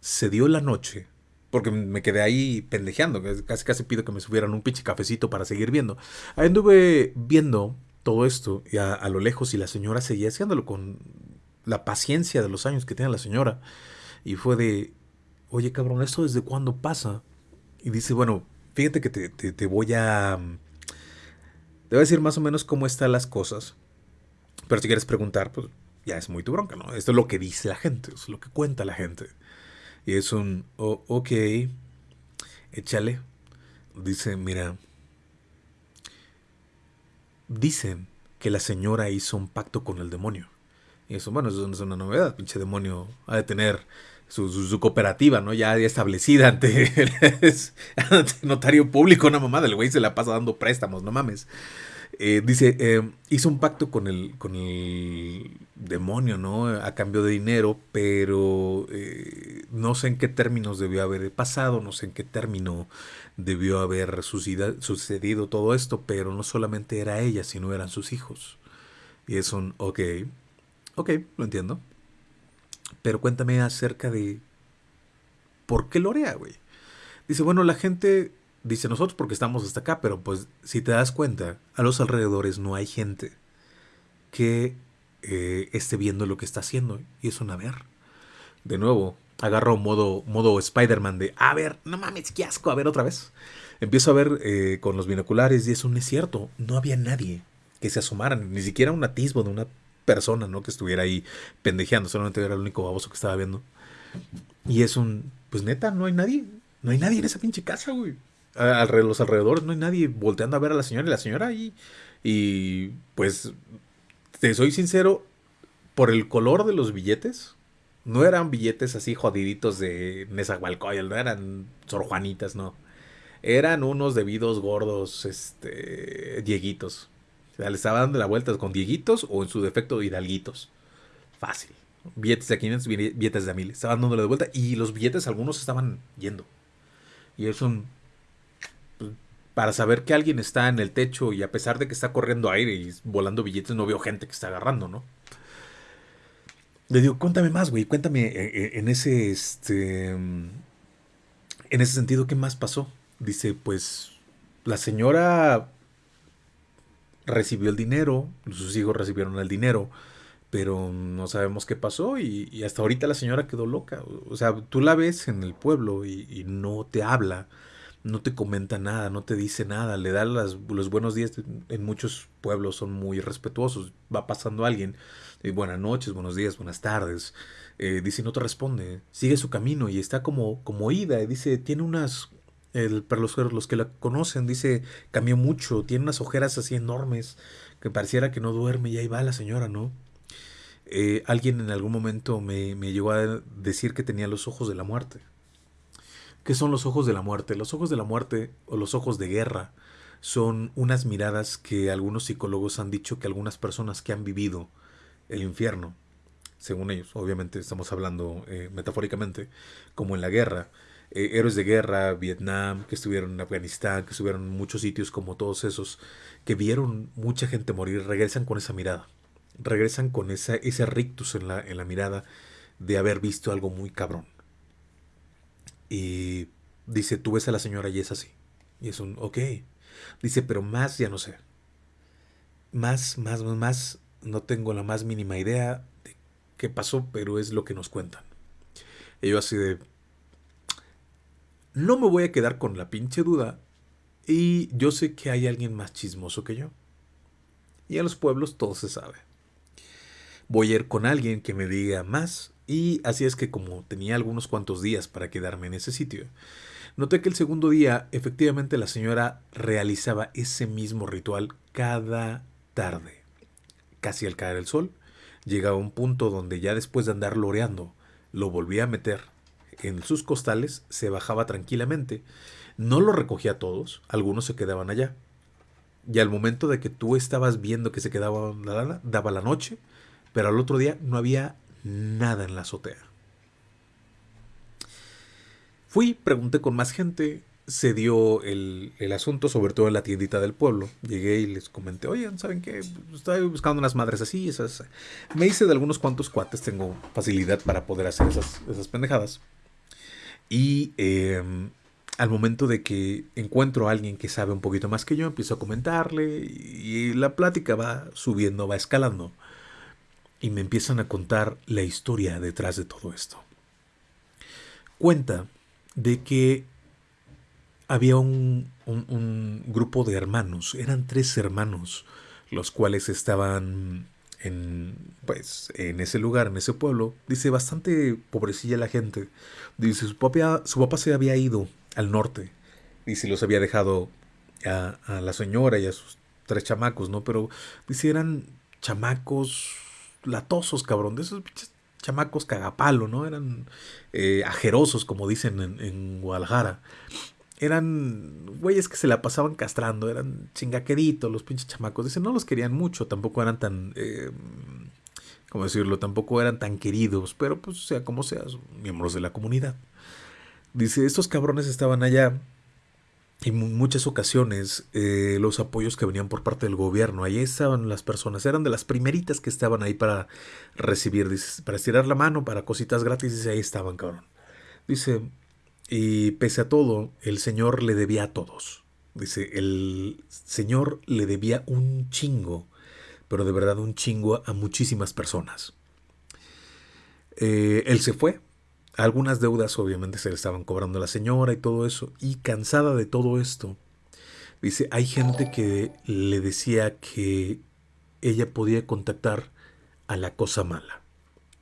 Se dio la noche porque me quedé ahí pendejeando. Casi casi pido que me subieran un pinche cafecito para seguir viendo. Ahí anduve viendo todo esto y a, lo lejos y la señora seguía haciéndolo con la paciencia de los años que tiene la señora. Y fue de, oye cabrón, ¿esto desde cuándo pasa? Y dice, bueno, fíjate que te, te voy a... Te voy a decir más o menos cómo están las cosas. Pero si quieres preguntar, pues ya es muy tu bronca, ¿no? Esto es lo que dice la gente, es lo que cuenta la gente. Y es un, oh, ok, échale. Dice, mira, dicen que la señora hizo un pacto con el demonio. Y eso, bueno, eso no es una novedad. Pinche demonio ha de tener su, su, cooperativa, ¿no? Ya, establecida ante, ante [laughs] notario público, una mamada. El güey se la pasa dando préstamos, no mames. Eh, dice, eh, hizo un pacto con el, con el demonio, ¿no? A cambio de dinero, pero eh, no sé en qué términos debió haber pasado, no sé en qué término debió haber sucedido todo esto, pero no solamente era ella, sino eran sus hijos. Y es un, ok, ok, lo entiendo. Pero cuéntame acerca de por qué Lorea, güey. Dice, bueno, la gente dice nosotros porque estamos hasta acá, pero pues si te das cuenta, a los alrededores no hay gente que eh, esté viendo lo que está haciendo y es una ver. De nuevo, agarro modo, modo Spider-Man de, a ver, no mames, qué asco, a ver otra vez. Empiezo a ver eh, con los binoculares y es cierto, no había nadie que se asomara, ni siquiera un atisbo de una persona, ¿no? Que estuviera ahí pendejeando, solamente era el único baboso que estaba viendo. Y es un, pues neta, no hay nadie, no hay nadie en esa pinche casa, güey los alrededores no hay nadie volteando a ver a la señora y la señora ahí. Y pues, te soy sincero, por el color de los billetes, no eran billetes así jodiditos de Nezahualcóyotl, no eran Sor Juanitas, no. Eran unos debidos gordos, este, dieguitos. O sea, le estaba dando la vuelta con dieguitos o en su defecto hidalguitos. Fácil. Billetes de 500, billetes de 1000. Estaban dándole de vuelta y los billetes algunos estaban yendo. Y es un para saber que alguien está en el techo y a pesar de que está corriendo aire y volando billetes, no veo gente que está agarrando, ¿no? Le digo, cuéntame más, güey, cuéntame eh, eh, en ese, este, en ese sentido, ¿qué más pasó? Dice, pues, la señora recibió el dinero, sus hijos recibieron el dinero, pero no sabemos qué pasó y, hasta ahorita la señora quedó loca. O sea, tú la ves en el pueblo y, no te habla, no te comenta nada, no te dice nada, le da las, los buenos días. En muchos pueblos son muy respetuosos. Va pasando alguien, y buenas noches, buenos días, buenas tardes. Eh, dice, no te responde, sigue su camino y está como, como ida. Y dice, tiene unas, el, para los, los que la conocen, dice, cambió mucho, tiene unas ojeras así enormes, que pareciera que no duerme y ahí va la señora, ¿no? Eh, alguien en algún momento me, me llegó a decir que tenía los ojos de la muerte. ¿Qué son los ojos de la muerte? Los ojos de la muerte o los ojos de guerra son unas miradas que algunos psicólogos han dicho que algunas personas que han vivido el infierno, según ellos, obviamente estamos hablando eh, metafóricamente, como en la guerra, eh, héroes de guerra, Vietnam, que estuvieron en Afganistán, que estuvieron en muchos sitios como todos esos, que vieron mucha gente morir, regresan con esa mirada regresan con esa, ese rictus en la, en la mirada de haber visto algo muy cabrón. Y dice, tú ves a la señora y es así. Y es un, ok. Dice, pero más ya no sé. Más, más, más, no tengo la más mínima idea de qué pasó, pero es lo que nos cuentan. Y yo así de, no me voy a quedar con la pinche duda. Y yo sé que hay alguien más chismoso que yo. Y en los pueblos todo se sabe voy a ir con alguien que me diga más. Y así es que como tenía algunos cuantos días para quedarme en ese sitio, noté que el segundo día efectivamente la señora realizaba ese mismo ritual cada tarde. Casi al caer el sol, llegaba a un punto donde ya después de andar loreando, lo volvía a meter en sus costales, se bajaba tranquilamente, no lo recogía todos, algunos se quedaban allá. Y al momento de que tú estabas viendo que se quedaba daba la noche, pero al otro día no había nada en la azotea. Fui, pregunté con más gente, se dio el, asunto, sobre todo en la tiendita del pueblo. Llegué y les comenté, oye, ¿saben qué? Estoy buscando unas madres así, esas. Me hice de algunos cuantos cuates, tengo facilidad para poder hacer esas, esas pendejadas. Y em, al momento de que encuentro a alguien que sabe un poquito más que yo, empiezo a comentarle y la plática va subiendo, va escalando y me empiezan a contar la historia detrás de todo esto. Cuenta de que había un, grupo de hermanos, eran tres hermanos, los cuales estaban en, pues, en ese lugar, en ese pueblo. Dice, bastante pobrecilla la gente. Dice, su papá, su papá se había ido al norte. Dice, los había dejado a, a la señora y a sus tres chamacos, ¿no? Pero dice, eran chamacos latosos, cabrón, de esos chamacos cagapalo, ¿no? Eran eh, ajerosos, como dicen en, Guadalajara. Eran güeyes que se la pasaban castrando, eran chingaqueritos los pinches chamacos. Dicen, no los querían mucho, tampoco eran tan, eh, ¿cómo decirlo? Tampoco eran tan queridos, pero pues sea como sea, miembros de la comunidad. Dice, estos cabrones estaban allá en muchas ocasiones eh, los apoyos que venían por parte del gobierno, ahí estaban las personas, eran de las primeritas que estaban ahí para recibir, para estirar la mano, para cositas gratis, dice, ahí estaban, cabrón. Dice, y pese a todo, el Señor le debía a todos. Dice, el Señor le debía un chingo, pero de verdad un chingo a muchísimas personas. Eh, él se fue, algunas deudas obviamente se le estaban cobrando a la señora y todo eso. Y cansada de todo esto, dice, hay gente que le decía que ella podía contactar a la cosa mala.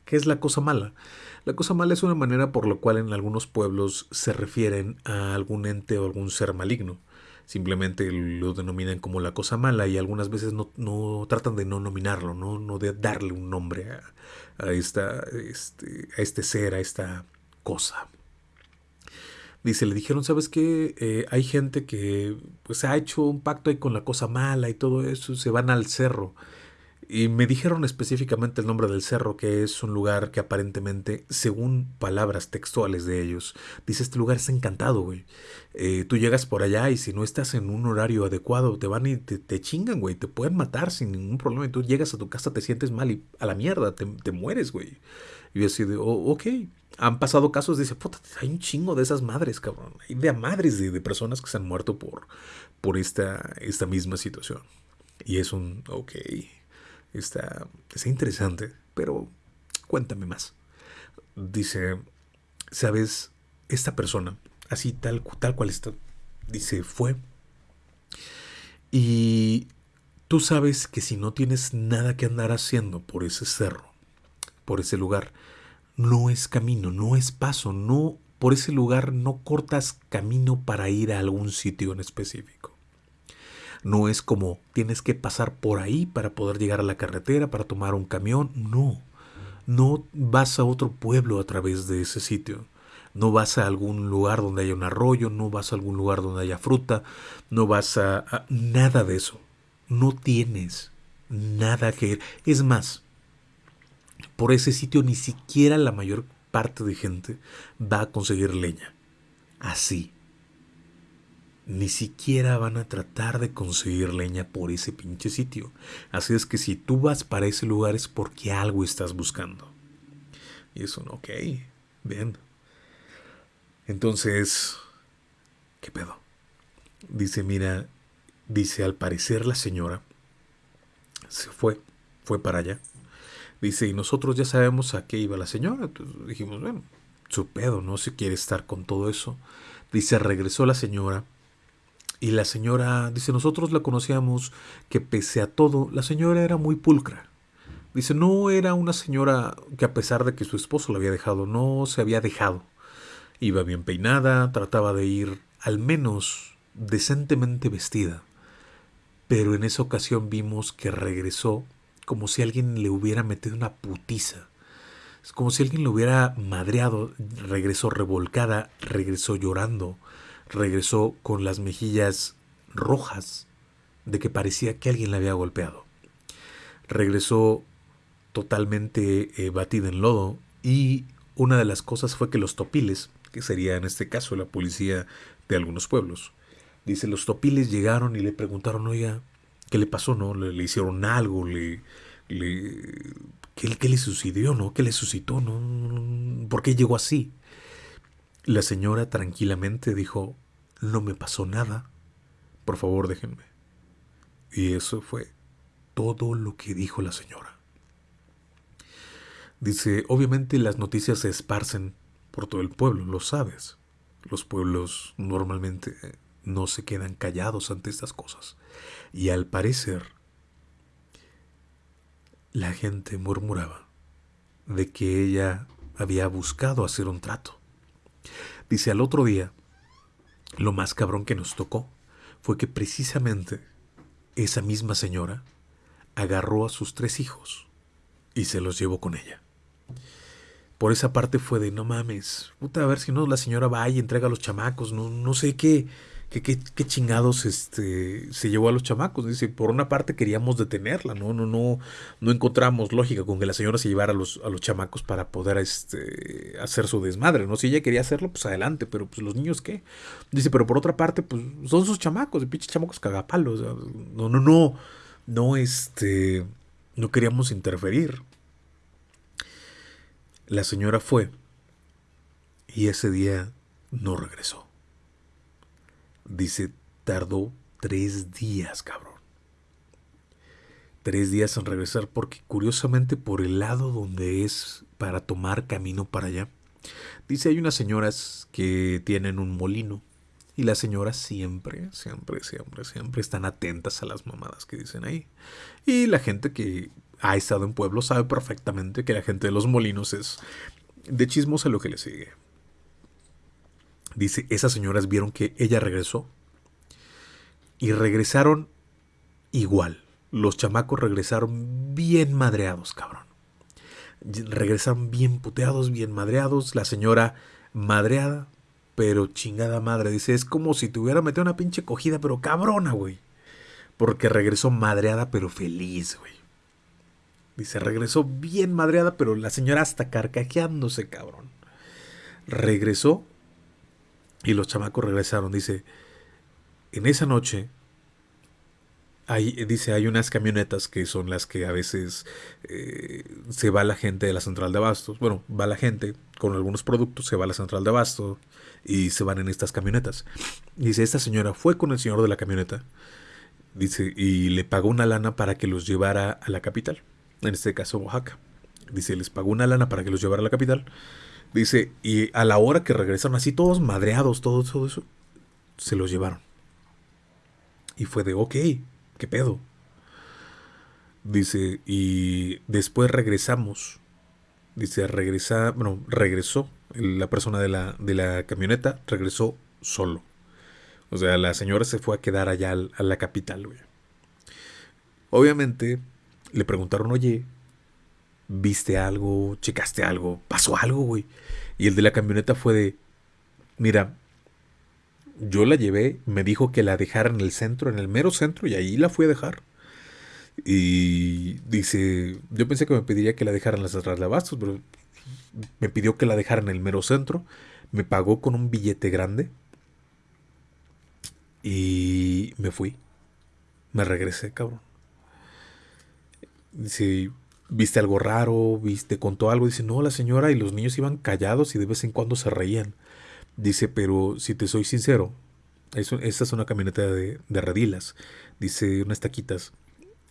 ¿Qué es la cosa mala? La cosa mala es una manera por la cual en algunos pueblos se refieren a algún ente o algún ser maligno. Simplemente lo denominan como la cosa mala y algunas veces no, tratan de no nominarlo, no, no de darle un nombre a, a, esta, este, a este ser, a esta cosa. Dice, le dijeron, ¿sabes qué? Eh, hay gente que pues ha hecho un pacto ahí con la cosa mala y todo eso, se van al cerro. Y me dijeron específicamente el nombre del cerro, que es un lugar que aparentemente, según palabras textuales de ellos, dice este lugar está encantado, güey. Eh, tú llegas por allá y si no estás en un horario adecuado, te van y te, chingan, güey. Te pueden matar sin ningún problema. Y tú llegas a tu casa, te sientes mal y a la mierda, te, te mueres, güey. Y yo así de, oh, ok. Han pasado casos, dice, puta, hay un chingo de esas madres, cabrón. Hay de madres de, de personas que se han muerto por, por esta, esta misma situación. Y es un, ok, está, interesante, pero cuéntame más. Dice, ¿sabes? Esta persona, así tal, tal cual está, dice, fue. Y tú sabes que si no tienes nada que andar haciendo por ese cerro, por ese lugar, no es camino, no es paso, no por ese lugar no cortas camino para ir a algún sitio en específico. No es como tienes que pasar por ahí para poder llegar a la carretera, para tomar un camión. No. No vas a otro pueblo a través de ese sitio. No vas a algún lugar donde haya un arroyo, no vas a algún lugar donde haya fruta, no vas a, nada de eso. No tienes nada que ir. Es más, por ese sitio ni siquiera la mayor parte de gente va a conseguir leña. Así. Ni siquiera van a tratar de conseguir leña por ese pinche sitio. Así es que si tú vas para ese lugar es porque algo estás buscando. Y eso ok, bien. Entonces, ¿qué pedo? Dice, mira, dice, al parecer la señora se fue, fue para allá Dice, y nosotros ya sabemos a qué iba la señora. Entonces dijimos, bueno, su pedo, no se quiere estar con todo eso. Dice, regresó la señora. Y la señora, dice, nosotros la conocíamos que pese a todo, la señora era muy pulcra. Dice, no era una señora que a pesar de que su esposo la había dejado, no se había dejado. Iba bien peinada, trataba de ir al menos decentemente vestida. Pero en esa ocasión vimos que regresó como si alguien le hubiera metido una putiza. Como si alguien le hubiera madreado, regresó revolcada, regresó llorando, regresó con las mejillas rojas de que parecía que alguien la había golpeado. Regresó totalmente eh, batida en lodo y una de las cosas fue que los topiles, que sería en este caso la policía de algunos pueblos, dice, los topiles llegaron y le preguntaron, oiga, ¿Qué le pasó? ¿No? ¿Le, hicieron algo? ¿Le, le, ¿qué, le sucedió? ¿No? ¿Qué le suscitó? ¿No? ¿Por qué llegó así? La señora tranquilamente dijo, no me pasó nada. Por favor, déjenme. Y eso fue todo lo que dijo la señora. Dice, obviamente las noticias se esparcen por todo el pueblo, lo sabes. Los pueblos normalmente no se quedan callados ante estas cosas. Y al parecer, la gente murmuraba de que ella había buscado hacer un trato. Dice al otro día, lo más cabrón que nos tocó fue que precisamente esa misma señora agarró a sus tres hijos y se los llevó con ella. Por esa parte fue de no mames, puta, a ver si no la señora va y entrega a los chamacos, no, no sé qué, ¿Qué, chingados este, se llevó a los chamacos? Dice, por una parte queríamos detenerla, ¿no? No, no, no encontramos lógica con que la señora se llevara a los, a los chamacos para poder este, hacer su desmadre, ¿no? Si ella quería hacerlo, pues adelante, pero pues los niños, ¿qué? Dice, pero por otra parte, pues son sus chamacos, de pinches chamacos cagapalos. no, no, no, no, este, no queríamos interferir. La señora fue y ese día no regresó. Dice, tardó tres días, cabrón. Tres días en regresar porque curiosamente por el lado donde es para tomar camino para allá. Dice, hay unas señoras que tienen un molino y las señoras siempre, siempre, siempre, siempre están atentas a las mamadas que dicen ahí. Y la gente que ha estado en pueblo sabe perfectamente que la gente de los molinos es de chismos a lo que le sigue. Dice, esas señoras vieron que ella regresó y regresaron igual. Los chamacos regresaron bien madreados, cabrón. Regresaron bien puteados, bien madreados. La señora madreada, pero chingada madre. Dice, es como si te hubiera metido una pinche cogida, pero cabrona, güey. Porque regresó madreada, pero feliz, güey. Dice, regresó bien madreada, pero la señora hasta carcajeándose, cabrón. Regresó y los chamacos regresaron. Dice, en esa noche, hay, dice, hay unas camionetas que son las que a veces eh, se va la gente de la central de abastos. Bueno, va la gente con algunos productos, se va a la central de abastos y se van en estas camionetas. Dice, esta señora fue con el señor de la camioneta. Dice, y le pagó una lana para que los llevara a la capital. En este caso, Oaxaca. Dice, les pagó una lana para que los llevara a la capital. Dice, y a la hora que regresaron así todos madreados, todo, todo eso, se los llevaron. Y fue de, ok, ¿qué pedo? Dice, y después regresamos. Dice, regresa, bueno, regresó la persona de la, de la camioneta, regresó solo. O sea, la señora se fue a quedar allá a la capital, güey. Obviamente, le preguntaron, oye, ¿viste algo? ¿Checaste algo? ¿Pasó algo, güey? Y el de la camioneta fue de, mira, yo la llevé, me dijo que la dejara en el centro, en el mero centro, y ahí la fui a dejar. Y dice, yo pensé que me pediría que la dejara en las atrás de abastos, pero me pidió que la dejara en el mero centro, me pagó con un billete grande y me fui. Me regresé, cabrón. Dice, ¿viste algo raro? ¿Viste? ¿Contó algo? Dice, no, la señora y los niños iban callados y de vez en cuando se reían. Dice, pero si te soy sincero, esta es una camioneta de, de redilas. Dice, unas taquitas.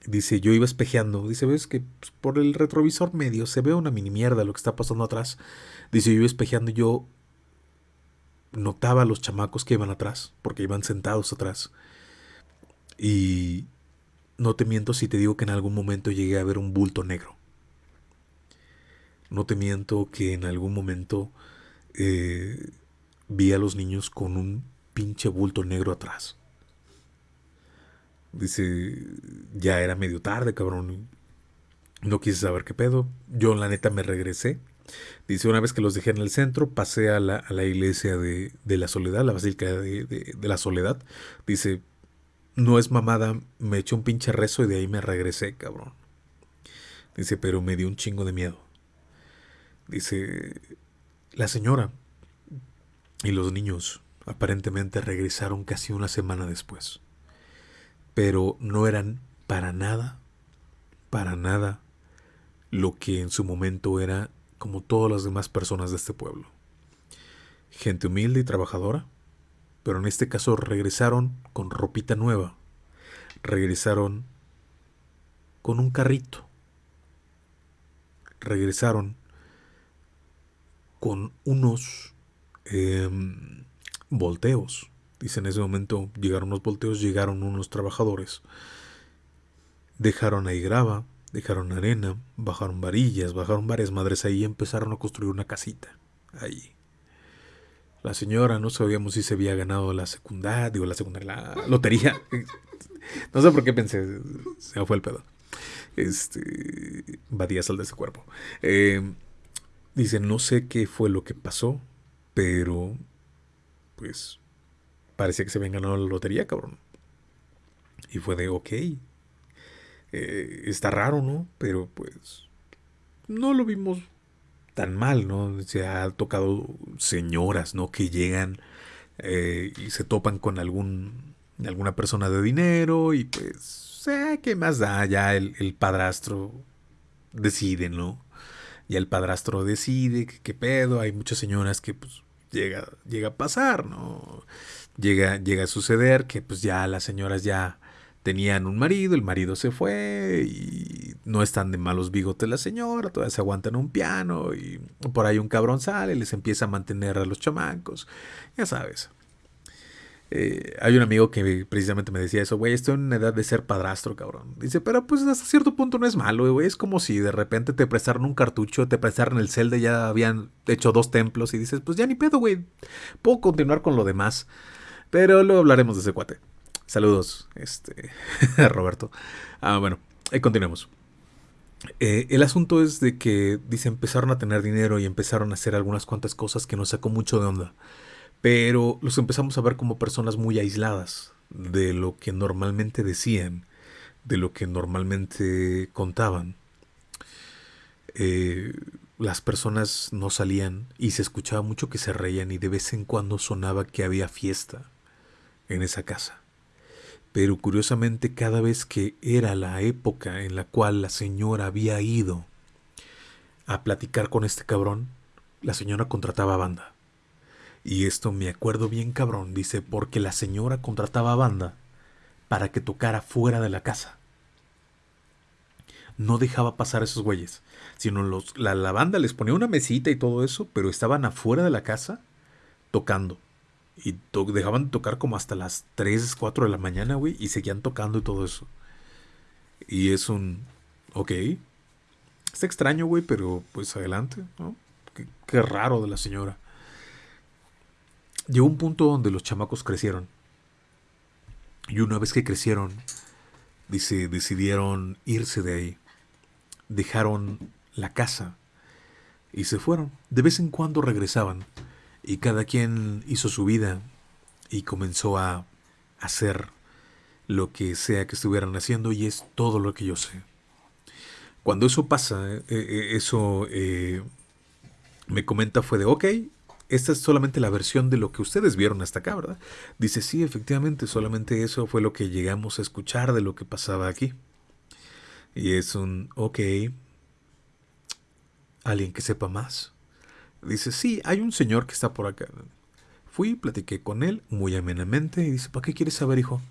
Dice, yo iba espejeando. Dice, ves que pues, por el retrovisor medio se ve una mini mierda lo que está pasando atrás. Dice, yo iba espejeando y yo notaba a los chamacos que iban atrás, porque iban sentados atrás. Y no te miento si te digo que en algún momento llegué a ver un bulto negro. No te miento que en algún momento eh, vi a los niños con un pinche bulto negro atrás. Dice, ya era medio tarde, cabrón. No quise saber qué pedo. Yo la neta me regresé. Dice, una vez que los dejé en el centro, pasé a la, iglesia de, la soledad, la basílica de, de, la soledad. Dice, no es mamada, me eché un pinche rezo y de ahí me regresé, cabrón. Dice, pero me dio un chingo de miedo. Dice, la señora y los niños aparentemente regresaron casi una semana después. Pero no eran para nada, para nada lo que en su momento era como todas las demás personas de este pueblo. Gente humilde y trabajadora, pero en este caso regresaron con ropita nueva, regresaron con un carrito, regresaron con unos em, volteos. Dice en ese momento llegaron los volteos, llegaron unos trabajadores, dejaron ahí grava, dejaron arena, bajaron varillas, bajaron varias madres ahí y empezaron a construir una casita ahí. La señora no sabíamos si se había ganado la secundaria, digo la secundaria, la lotería. [laughs] No sé por qué pensé, se fue el pedo. Este, Badía sal de ese cuerpo. Eh, dice, no sé qué fue lo que pasó, pero pues parecía que se habían ganado la lotería, cabrón. Y fue de, ok, eh, está raro, ¿no? Pero pues no lo vimos tan mal, ¿no? Se ha tocado señoras, ¿no? Que llegan eh, y se topan con algún alguna persona de dinero y pues, eh, ¿qué más da? Ya el, el, padrastro decide, ¿no? Ya el padrastro decide qué pedo. Hay muchas señoras que pues llega, llega a pasar, ¿no? Llega, llega a suceder que pues ya las señoras ya tenían un marido, el marido se fue y no están de malos bigotes la señora, todavía se aguantan un piano y por ahí un cabrón sale, les empieza a mantener a los chamancos, ya sabes. Eh, hay un amigo que precisamente me decía eso, güey, estoy en una edad de ser padrastro, cabrón. Dice, pero pues hasta cierto punto no es malo, güey. Es como si de repente te prestaron un cartucho, te prestaron el Zelda, ya habían hecho dos templos y dices, pues ya ni pedo, güey. Puedo continuar con lo demás. Pero luego hablaremos de ese cuate. Saludos, este, [laughs] Roberto. Ah, bueno, ahí continuemos. Eh, el asunto es de que, dice, empezaron a tener dinero y empezaron a hacer algunas cuantas cosas que nos sacó mucho de onda pero los empezamos a ver como personas muy aisladas de lo que normalmente decían, de lo que normalmente contaban. eh, las personas no salían y se escuchaba mucho que se reían y de vez en cuando sonaba que había fiesta en esa casa. Pero curiosamente cada vez que era la época en la cual la señora había ido a platicar con este cabrón, la señora contrataba banda. Y esto me acuerdo bien cabrón, dice, porque la señora contrataba banda para que tocara fuera de la casa. No dejaba pasar a esos güeyes, sino los, la, la banda les ponía una mesita y todo eso, pero estaban afuera de la casa tocando. Y dejaban de tocar como hasta las 3, 4 de la mañana, güey, y seguían tocando y todo eso. Y es un... Ok. Está extraño, güey, pero pues adelante, ¿no? Qué, qué raro de la señora. Llegó un punto donde los chamacos crecieron. Y una vez que crecieron, dice, decidieron irse de ahí. Dejaron la casa y se fueron. De vez en cuando regresaban y cada quien hizo su vida y comenzó a hacer lo que sea que estuvieran haciendo y es todo lo que yo sé. Cuando eso pasa, eh, eh, eso eh, me comenta fue de, ok, esta es solamente la versión de lo que ustedes vieron hasta acá, ¿verdad? Dice, sí, efectivamente, solamente eso fue lo que llegamos a escuchar de lo que pasaba aquí. Y es un, ok, alguien que sepa más. Dice, sí, hay un señor que está por acá. Fui, platiqué con él muy amenamente y dice, ¿para qué quieres saber, hijo?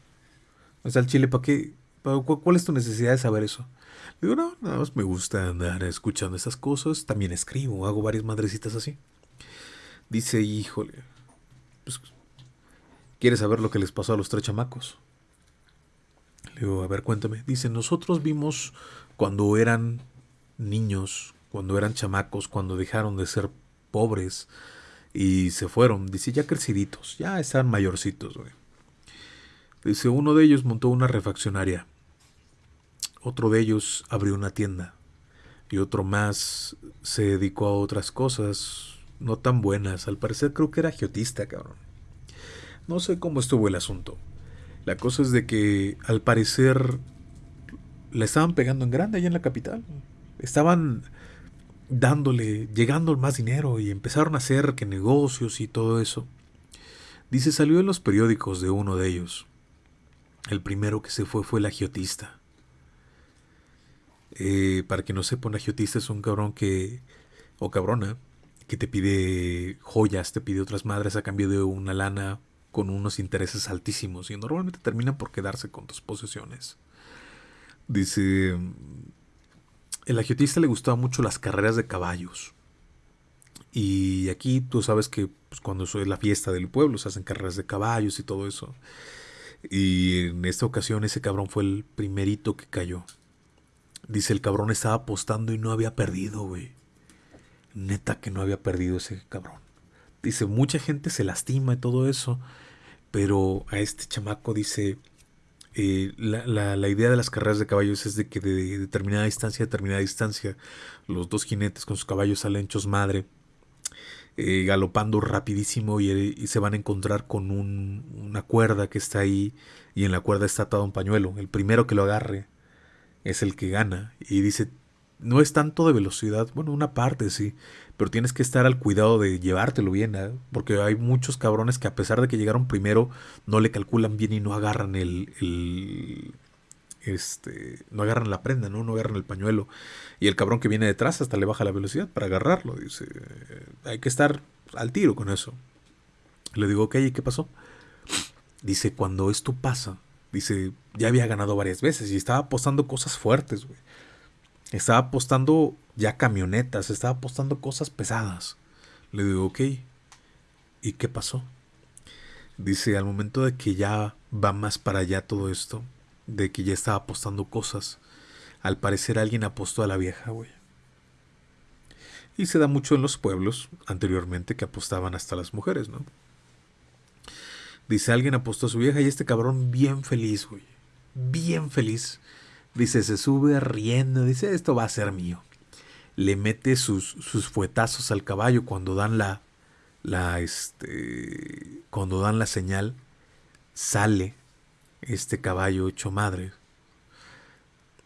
O sea, el chile, ¿para qué? ¿Cuál es tu necesidad de saber eso? Digo, no, nada más me gusta andar escuchando esas cosas. También escribo, hago varias madrecitas así. Dice, híjole, pues, ¿quieres saber lo que les pasó a los tres chamacos? Le digo, a ver, cuéntame. Dice, nosotros vimos cuando eran niños, cuando eran chamacos, cuando dejaron de ser pobres y se fueron. Dice, ya creciditos, ya están mayorcitos, güey. Dice, uno de ellos montó una refaccionaria. Otro de ellos abrió una tienda. Y otro más se dedicó a otras cosas no tan buenas. Al parecer creo que era geotista, cabrón. No sé cómo estuvo el asunto. La cosa es de que al parecer la estaban pegando en grande allá en la capital. Estaban dándole, llegando más dinero y empezaron a hacer que negocios y todo eso. Dice, salió en los periódicos de uno de ellos. El primero que se fue fue el agiotista. Eh, para que no sepa, un agiotista es un cabrón que, o cabrona, que te pide joyas, te pide otras madres a cambio de una lana con unos intereses altísimos y normalmente terminan por quedarse con tus posesiones. Dice, el agiotista le gustaban mucho las carreras de caballos. Y aquí tú sabes que pues, cuando es la fiesta del pueblo se hacen carreras de caballos y todo eso. Y en esta ocasión ese cabrón fue el primerito que cayó. Dice, el cabrón estaba apostando y no había perdido, güey. Neta que no había perdido ese cabrón. Dice, mucha gente se lastima y todo eso. Pero a este chamaco dice, eh, la, idea de las carreras de caballos es de que de determinada distancia a determinada distancia los dos jinetes con sus caballos salen hechos madre, eh, galopando rapidísimo y, se van a encontrar con una cuerda que está ahí y en la cuerda está atado un pañuelo. El primero que lo agarre es el que gana. Y dice, no es tanto de velocidad, bueno, una parte sí, pero tienes que estar al cuidado de llevártelo bien, ¿eh? porque hay muchos cabrones que a pesar de que llegaron primero, no le calculan bien y no agarran el, el este, no agarran la prenda, ¿no? No agarran el pañuelo. Y el cabrón que viene detrás hasta le baja la velocidad para agarrarlo. Dice, hay que estar al tiro con eso. Le digo, ok, ¿y qué pasó? Dice, cuando esto pasa, dice, ya había ganado varias veces y estaba apostando cosas fuertes, güey. Estaba apostando ya camionetas, estaba apostando cosas pesadas. Le digo, ok, ¿y qué pasó? Dice, al momento de que ya va más para allá todo esto, de que ya estaba apostando cosas, al parecer alguien apostó a la vieja, güey. Y se da mucho en los pueblos, anteriormente, que apostaban hasta las mujeres, ¿no? Dice, alguien apostó a su vieja y este cabrón bien feliz, güey. Bien feliz Dice, se sube riendo, dice, esto va a ser mío. Le mete sus, sus fuetazos al caballo cuando dan la, la, este, cuando dan la señal, sale este caballo hecho madre.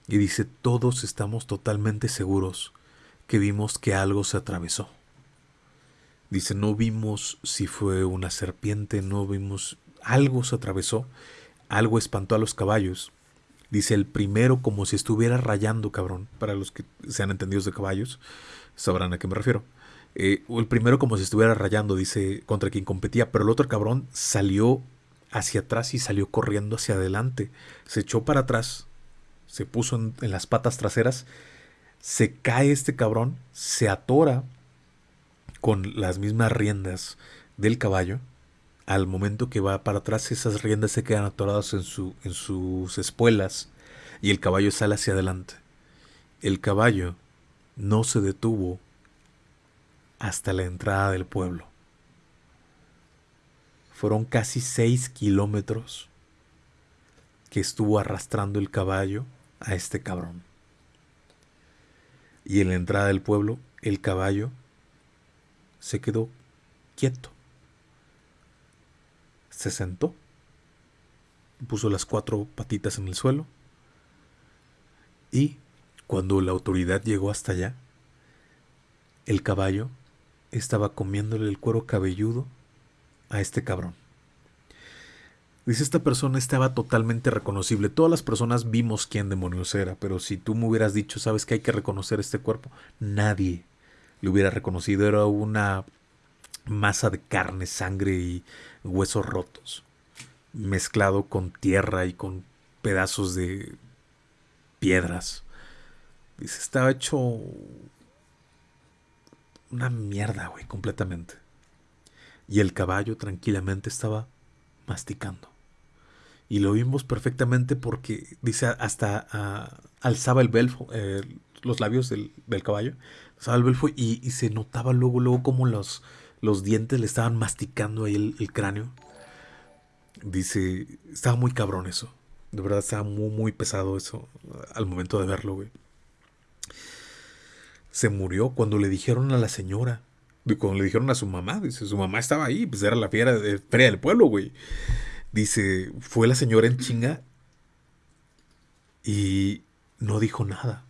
Y dice, todos estamos totalmente seguros que vimos que algo se atravesó. Dice, no vimos si fue una serpiente, no vimos, algo se atravesó, algo espantó a los caballos. Dice el primero como si estuviera rayando, cabrón. Para los que sean entendidos de caballos, sabrán a qué me refiero. Eh, el primero como si estuviera rayando, dice, contra quien competía, pero el otro cabrón salió hacia atrás y salió corriendo hacia adelante. Se echó para atrás, se puso en, en las patas traseras, se cae este cabrón, se atora con las mismas riendas del caballo. Al momento que va para atrás, esas riendas se quedan atoradas en, su, en sus espuelas y el caballo sale hacia adelante. El caballo no se detuvo hasta la entrada del pueblo. Fueron casi seis kilómetros que estuvo arrastrando el caballo a este cabrón. Y en la entrada del pueblo, el caballo se quedó quieto. Se sentó, puso las cuatro patitas en el suelo y cuando la autoridad llegó hasta allá, el caballo estaba comiéndole el cuero cabelludo a este cabrón. Dice, esta persona estaba totalmente reconocible. Todas las personas vimos quién demonios era, pero si tú me hubieras dicho, sabes que hay que reconocer este cuerpo, nadie lo hubiera reconocido. Era una masa de carne, sangre y huesos rotos, mezclado con tierra y con pedazos de piedras. Dice, estaba hecho una mierda, güey, completamente. Y el caballo tranquilamente estaba masticando. Y lo vimos perfectamente porque, dice, hasta ah, alzaba el belfo, eh, los labios del, caballo, alzaba el belfo y, se notaba luego, luego como los, los dientes le estaban masticando ahí el, cráneo. Dice, estaba muy cabrón eso. De verdad estaba muy, muy pesado eso al momento de verlo, güey se murió cuando le dijeron a la señora, cuando le dijeron a su mamá, dice, su mamá estaba ahí, pues era la fiera de del pueblo, güey. Dice, fue la señora en chinga y no dijo nada.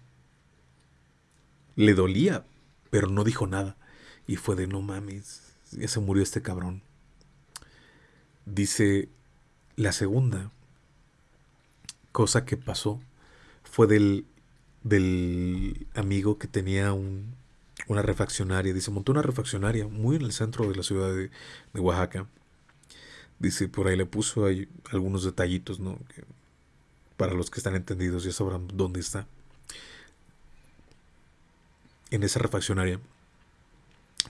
Le dolía, pero no dijo nada. Y fue de, no mames, ya se murió este cabrón. Dice, la segunda cosa que pasó fue del del amigo que tenía un, una refaccionaria. Dice, montó una refaccionaria muy en el centro de la ciudad de, Oaxaca. Dice, por ahí le puso ahí algunos detallitos, ¿no? Para los que están entendidos ya sabrán dónde está. En esa refaccionaria.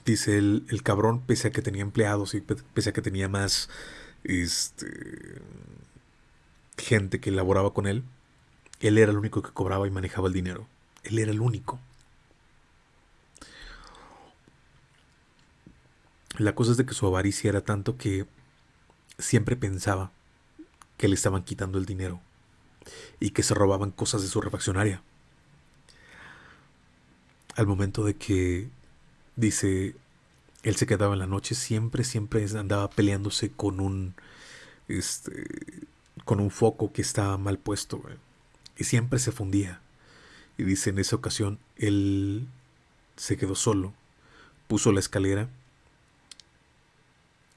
Dice el, el cabrón, pese a que tenía empleados y pese a que tenía más este, gente que laboraba con él, él era el único que cobraba y manejaba el dinero. Él era el único. La cosa es de que su avaricia era tanto que siempre pensaba que le estaban quitando el dinero y que se robaban cosas de su refaccionaria. Al momento de que dice él se quedaba en la noche, siempre, siempre andaba peleándose con un este con un foco que estaba mal puesto y siempre se fundía. Y dice en esa ocasión, él se quedó solo, puso la escalera,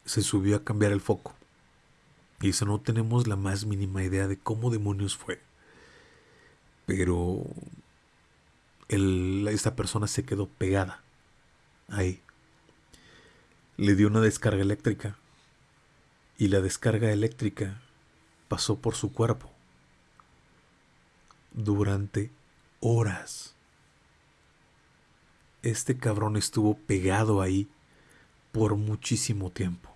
se subió a cambiar el foco. Y dice, no tenemos la más mínima idea de cómo demonios fue. Pero esta persona se quedó pegada ahí. Le dio una descarga eléctrica. Y la descarga eléctrica pasó por su cuerpo durante horas. Este cabrón estuvo pegado ahí por muchísimo tiempo.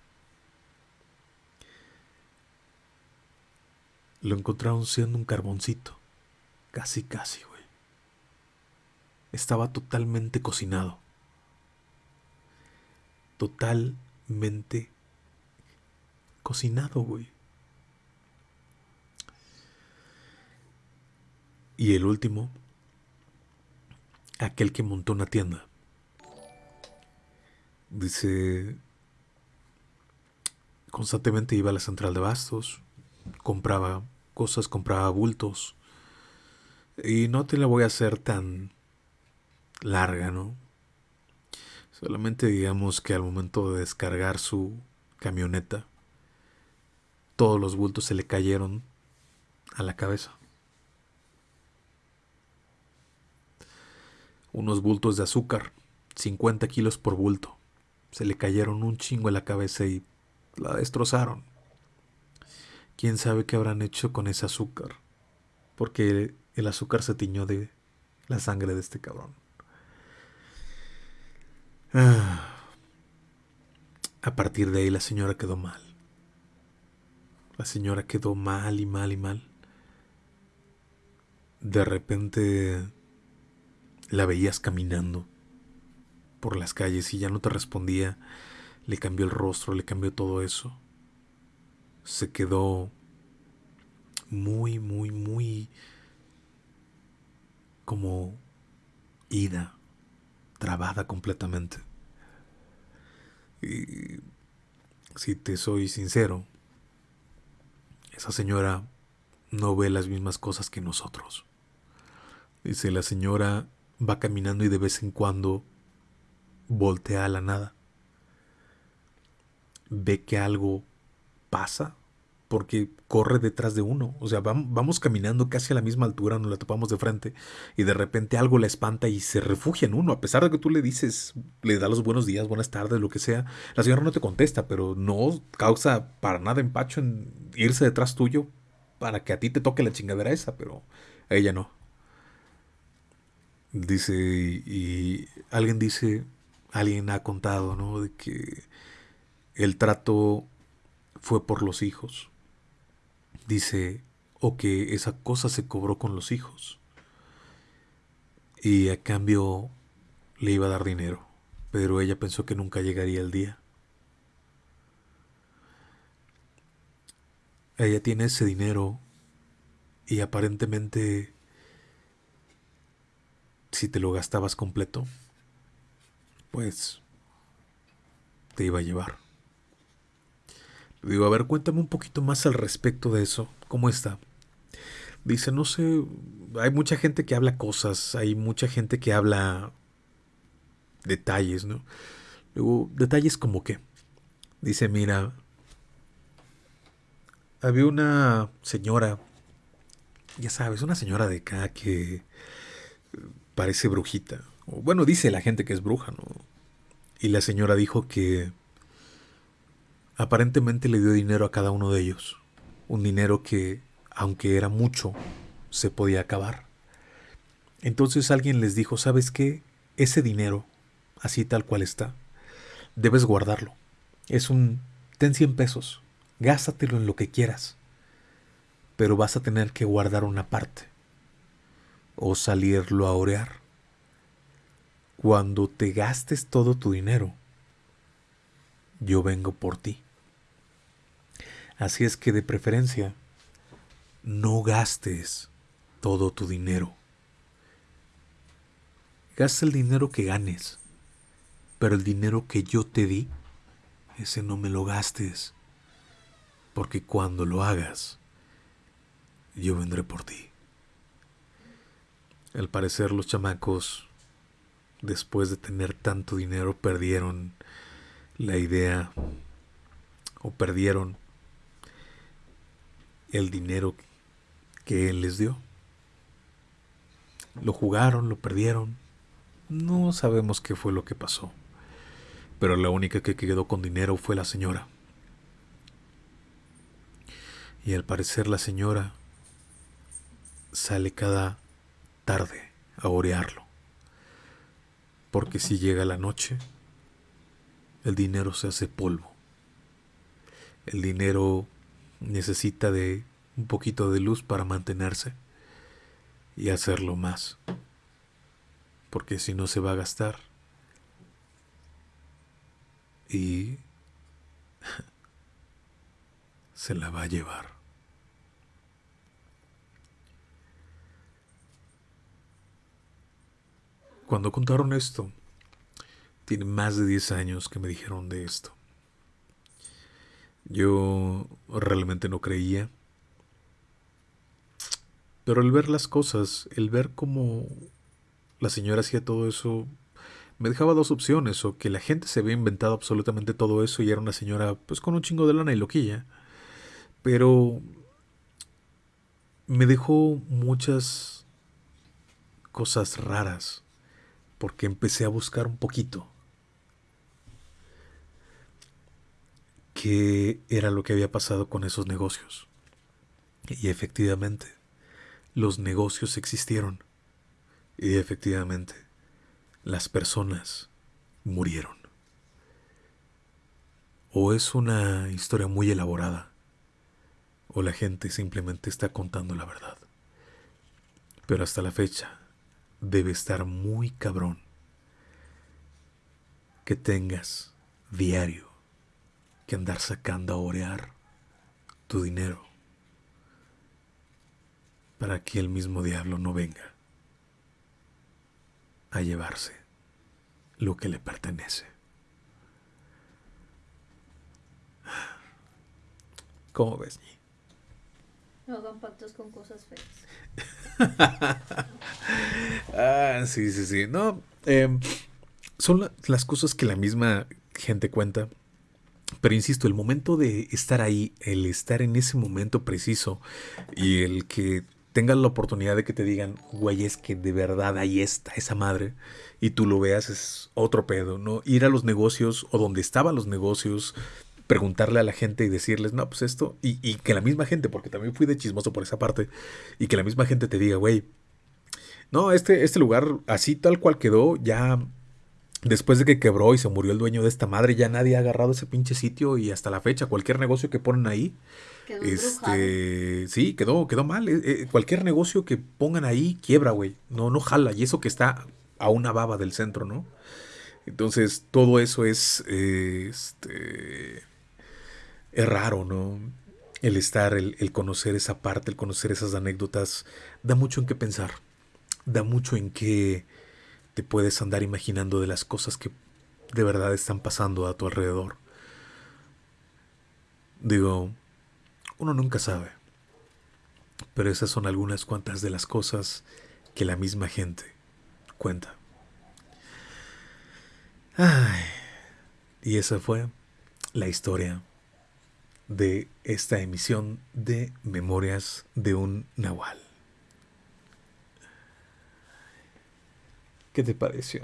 Lo encontraron siendo un carboncito. Casi, casi, güey. Estaba totalmente cocinado. Totalmente cocinado, güey. Y el último, aquel que montó una tienda. Dice, constantemente iba a la central de bastos, compraba cosas, compraba bultos. Y no te la voy a hacer tan larga, ¿no? Solamente digamos que al momento de descargar su camioneta, todos los bultos se le cayeron a la cabeza. Unos bultos de azúcar, 50 kilos por bulto. Se le cayeron un chingo a la cabeza y la destrozaron. ¿Quién sabe qué habrán hecho con ese azúcar? Porque el azúcar se tiñó de la sangre de este cabrón. Ah. A partir de ahí la señora quedó mal. La señora quedó mal y mal y mal. De repente la veías caminando por las calles y ya no te respondía. Le cambió el rostro, le cambió todo eso. Se quedó muy, muy, muy como ida, trabada completamente. Y si te soy sincero, esa señora no ve las mismas cosas que nosotros. Dice, la señora va caminando y de vez en cuando voltea a la nada. Ve que algo pasa porque corre detrás de uno. O sea, vamos caminando casi a la misma altura, nos la topamos de frente y de repente algo la espanta y se refugia en uno. A pesar de que tú le dices, le da los buenos días, buenas tardes, lo que sea, la señora no te contesta, pero no causa para nada empacho en irse detrás tuyo para que a ti te toque la chingadera esa, pero a ella no. Dice, y, alguien dice, alguien ha contado, ¿no? De que el trato fue por los hijos dice, o que esa cosa se cobró con los hijos. Y a cambio le iba a dar dinero, pero ella pensó que nunca llegaría el día. Ella tiene ese dinero y aparentemente si te lo gastabas completo, pues te iba a llevar. Digo, a ver, cuéntame un poquito más al respecto de eso. ¿Cómo está? Dice, no sé, hay mucha gente que habla cosas, hay mucha gente que habla detalles, ¿no? Luego, detalles como qué. Dice, mira, había una señora, ya sabes, una señora de acá que parece brujita. bueno, dice la gente que es bruja, ¿no? Y la señora dijo que Aparentemente le dio dinero a cada uno de ellos, un dinero que, aunque era mucho, se podía acabar. Entonces alguien les dijo, ¿sabes qué? Ese dinero, así tal cual está, debes guardarlo. Es un, ten 100 pesos, gástatelo en lo que quieras, pero vas a tener que guardar una parte o salirlo a orear. Cuando te gastes todo tu dinero, yo vengo por ti. Así es que de preferencia, no gastes todo tu dinero. Gasta el dinero que ganes, pero el dinero que yo te di, ese no me lo gastes, porque cuando lo hagas, yo vendré por ti. Al parecer los chamacos, después de tener tanto dinero, perdieron la idea o perdieron el dinero que él les dio. Lo jugaron, lo perdieron. No sabemos qué fue lo que pasó. Pero la única que quedó con dinero fue la señora. Y al parecer la señora sale cada tarde a orearlo. Porque si llega la noche, el dinero se hace polvo. El dinero necesita de un poquito de luz para mantenerse y hacerlo más. Porque si no se va a gastar. Y [laughs] se la va a llevar. Cuando contaron esto, tiene más de 10 años que me dijeron de esto. Yo realmente no creía. Pero el ver las cosas, el ver cómo la señora hacía todo eso, me dejaba dos opciones, o que la gente se había inventado absolutamente todo eso y era una señora pues con un chingo de lana y loquilla. Pero me dejó muchas cosas raras porque empecé a buscar un poquito qué era lo que había pasado con esos negocios. Y efectivamente, los negocios existieron. Y efectivamente, las personas murieron. O es una historia muy elaborada, o la gente simplemente está contando la verdad. Pero hasta la fecha, debe estar muy cabrón que tengas diario que andar sacando a orear tu dinero para que el mismo diablo no venga a llevarse lo que le pertenece. ¿Cómo ves, Ñi? No hagan pactos con cosas feas. [laughs] ah, sí, sí, sí. No, em, son las cosas que la misma gente cuenta. Pero insisto, el momento de estar ahí, el estar en ese momento preciso y el que tengas la oportunidad de que te digan, güey, es que de verdad ahí está esa madre y tú lo veas es otro pedo, ¿no? Ir a los negocios o donde estaban los negocios, preguntarle a la gente y decirles, no, pues esto, y, y que la misma gente, porque también fui de chismoso por esa parte, y que la misma gente te diga, güey, no, este, este lugar así tal cual quedó, ya después de que quebró y se murió el dueño de esta madre, ya nadie ha agarrado ese pinche sitio y hasta la fecha, cualquier negocio que ponen ahí, Quedó este, sí, quedó, quedó mal. Eh, eh, cualquier negocio que pongan ahí quiebra, güey. No, no jala. Y eso que está a una baba del centro, ¿no? Entonces, todo eso es, eh, este, es raro, ¿no? El estar, el, el conocer esa parte, el conocer esas anécdotas, da mucho en qué pensar. Da mucho en qué te puedes andar imaginando de las cosas que de verdad están pasando a tu alrededor. Digo, uno nunca sabe. Pero esas son algunas cuantas de las cosas que la misma gente cuenta. Ay, y esa fue la historia de esta emisión de Memorias de un Nahual. ¿Qué te pareció?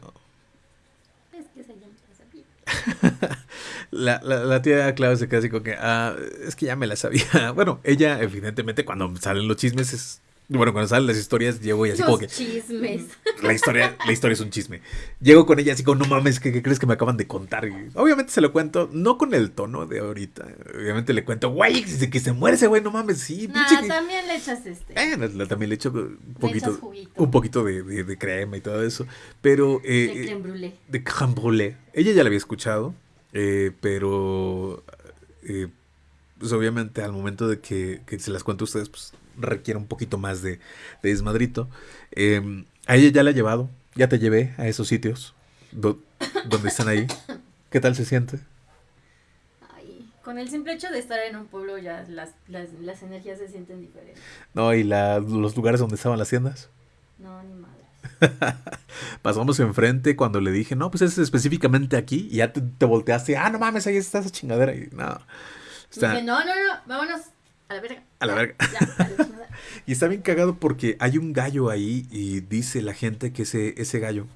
Es que esa ya me la sabía. [laughs] La, la, la tía Clau se queda así como que, ah, es que ya me la sabía. [laughs] Bueno, ella, evidentemente, cuando salen los chismes, es, bueno, cuando salen las historias, llego y así como Los que, chismes. [laughs] la historia, la historia es un chisme. Llego con ella así como, no mames, ¿qué, qué crees que me acaban de contar? Y obviamente se lo cuento, no con el tono de ahorita. Obviamente le cuento, güey, que, que se muere ese güey, no mames, sí, Nah, pinche que-". también le echas este. Eh, también le echo un poquito, echas juguito. un poquito de, de- de crema y todo eso. Pero eh, de creme brûlée. de crème brûlée. Ella ya la había escuchado, eh, pero eh, pues obviamente al momento de que, que se las cuento a ustedes, pues requiere un poquito más de, de desmadrito. Eh, a ella ya la he llevado, ya te llevé a esos sitios do- donde están ahí. [coughs] ¿Qué tal se siente? Ay, con el simple hecho de estar en un pueblo ya las, las, las energías se sienten diferentes. No, y la- los lugares donde estaban las tiendas. No, ni madre. [laughs] Pasamos enfrente cuando le dije, no, pues es específicamente aquí. Y ya te, te volteaste, ah, no mames, ahí está esa chingadera. Y no, está, Dije, no, no, no, vámonos a la verga. A la verga. ya. [laughs] Y está bien cagado porque hay un gallo ahí y dice la gente que ese, ese gallo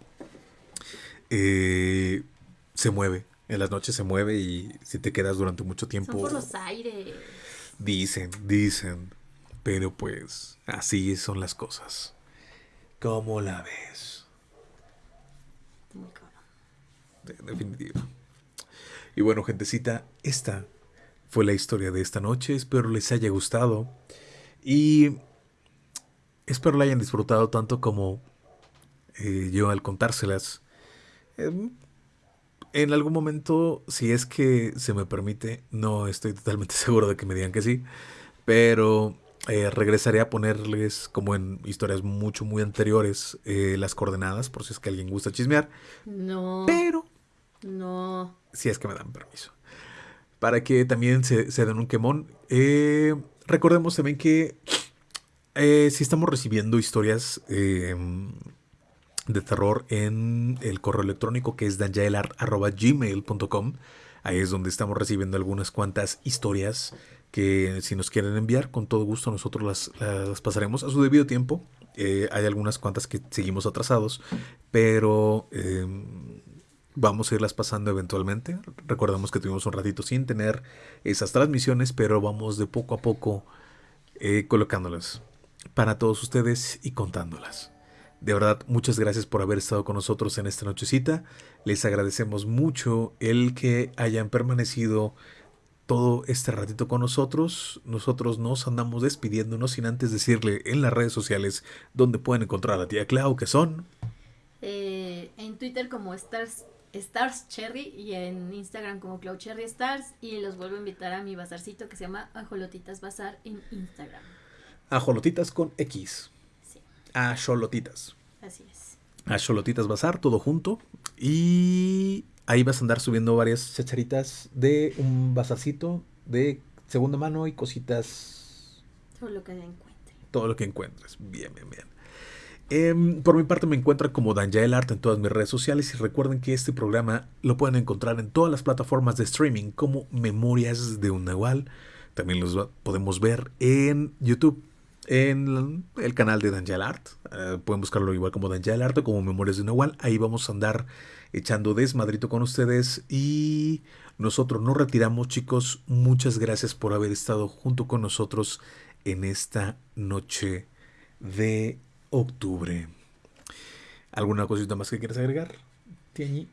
eh, se mueve. En las noches se mueve y si te quedas durante mucho Son tiempo. por los aires. Dicen, dicen. Pero pues así son las cosas. ¿Cómo la ves? Muy cabrón. De- definitivo. Y bueno, gentecita, esta fue la historia de esta noche. Espero les haya gustado. Y espero la hayan disfrutado tanto como eh, yo al contárselas. Em, en algún momento, si es que se me permite, no estoy totalmente [laughs] seguro de que me digan que sí, pero eh, regresaré a ponerles, como en historias mucho, muy anteriores, eh, las coordenadas, por si es que alguien gusta chismear. No, Pero no. si es que me dan permiso. Para que también se, se den un quemón. Eh, recordemos también que eh, si estamos recibiendo historias eh, de terror en el correo electrónico que es danjaelart.gmail.com. Ahí es donde estamos recibiendo algunas cuantas historias que si nos quieren enviar, con todo gusto nosotros las, las pasaremos a su debido tiempo. Hay algunas cuantas que seguimos atrasados, pero vamos a irlas pasando eventualmente. Recordamos que tuvimos un ratito sin tener esas transmisiones, pero vamos de poco a poco eh, colocándolas para todos ustedes y contándolas. De verdad, muchas gracias por haber estado con nosotros en esta nochecita. Les agradecemos mucho el que hayan permanecido todo este ratito con nosotros. Nosotros nos andamos despidiéndonos sin antes decirle en las redes sociales donde pueden encontrar a la tía Clau, que son... Eh, en Twitter como Stars, Stars Cherry y en Instagram como Clau Cherry Stars. Y los vuelvo a invitar a mi bazarcito que se llama Ajolotitas Bazar en Instagram. Ajolotitas con X. Sí, Ajolotitas. así es. Ajolotitas Bazar, todo junto. Y ahí vas a andar subiendo varias chacharitas de un bazarcito de segunda mano y cositas Todo lo que encuentre. todo lo que encuentres. Bien, bien, bien. Em, por mi parte me encuentran como Danjael Art en todas mis redes sociales y recuerden que este programa lo pueden encontrar en todas las plataformas de streaming como Memorias de un Nahual. También los podemos ver en YouTube, en el canal de Danjael Art. Eh, pueden buscarlo igual como Danjael Art o como Memorias de un Nahual. Ahí vamos a andar echando desmadrito con ustedes y nosotros nos retiramos chicos. Muchas gracias por haber estado junto con nosotros en esta noche de octubre. ¿Alguna cosita más que quieras agregar? Tiañi?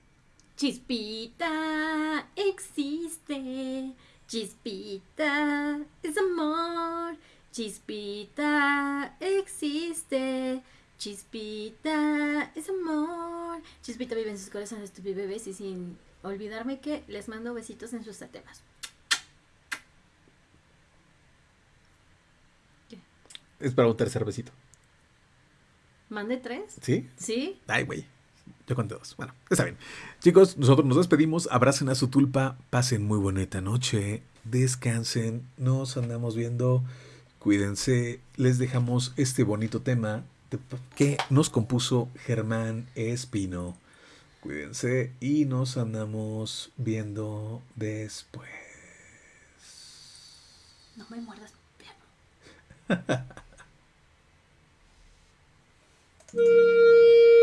Chispita existe, chispita es amor, chispita existe, chispita es amor. Chispita vive en sus corazones, tu bebés y sin olvidarme que les mando besitos en sus temas. Es para un tercer besito. ¿Mande tres? ¿Sí? ¿Sí? Ay, güey. Yo conté dos. Bueno, está bien. Chicos, nosotros nos despedimos. Abracen a su tulpa. Pasen muy bonita noche. Descansen. Nos andamos viendo. Cuídense. Les dejamos este bonito tema que nos compuso Germán Espino. Cuídense y nos andamos viendo después. No me muerdas, piano. [laughs] Música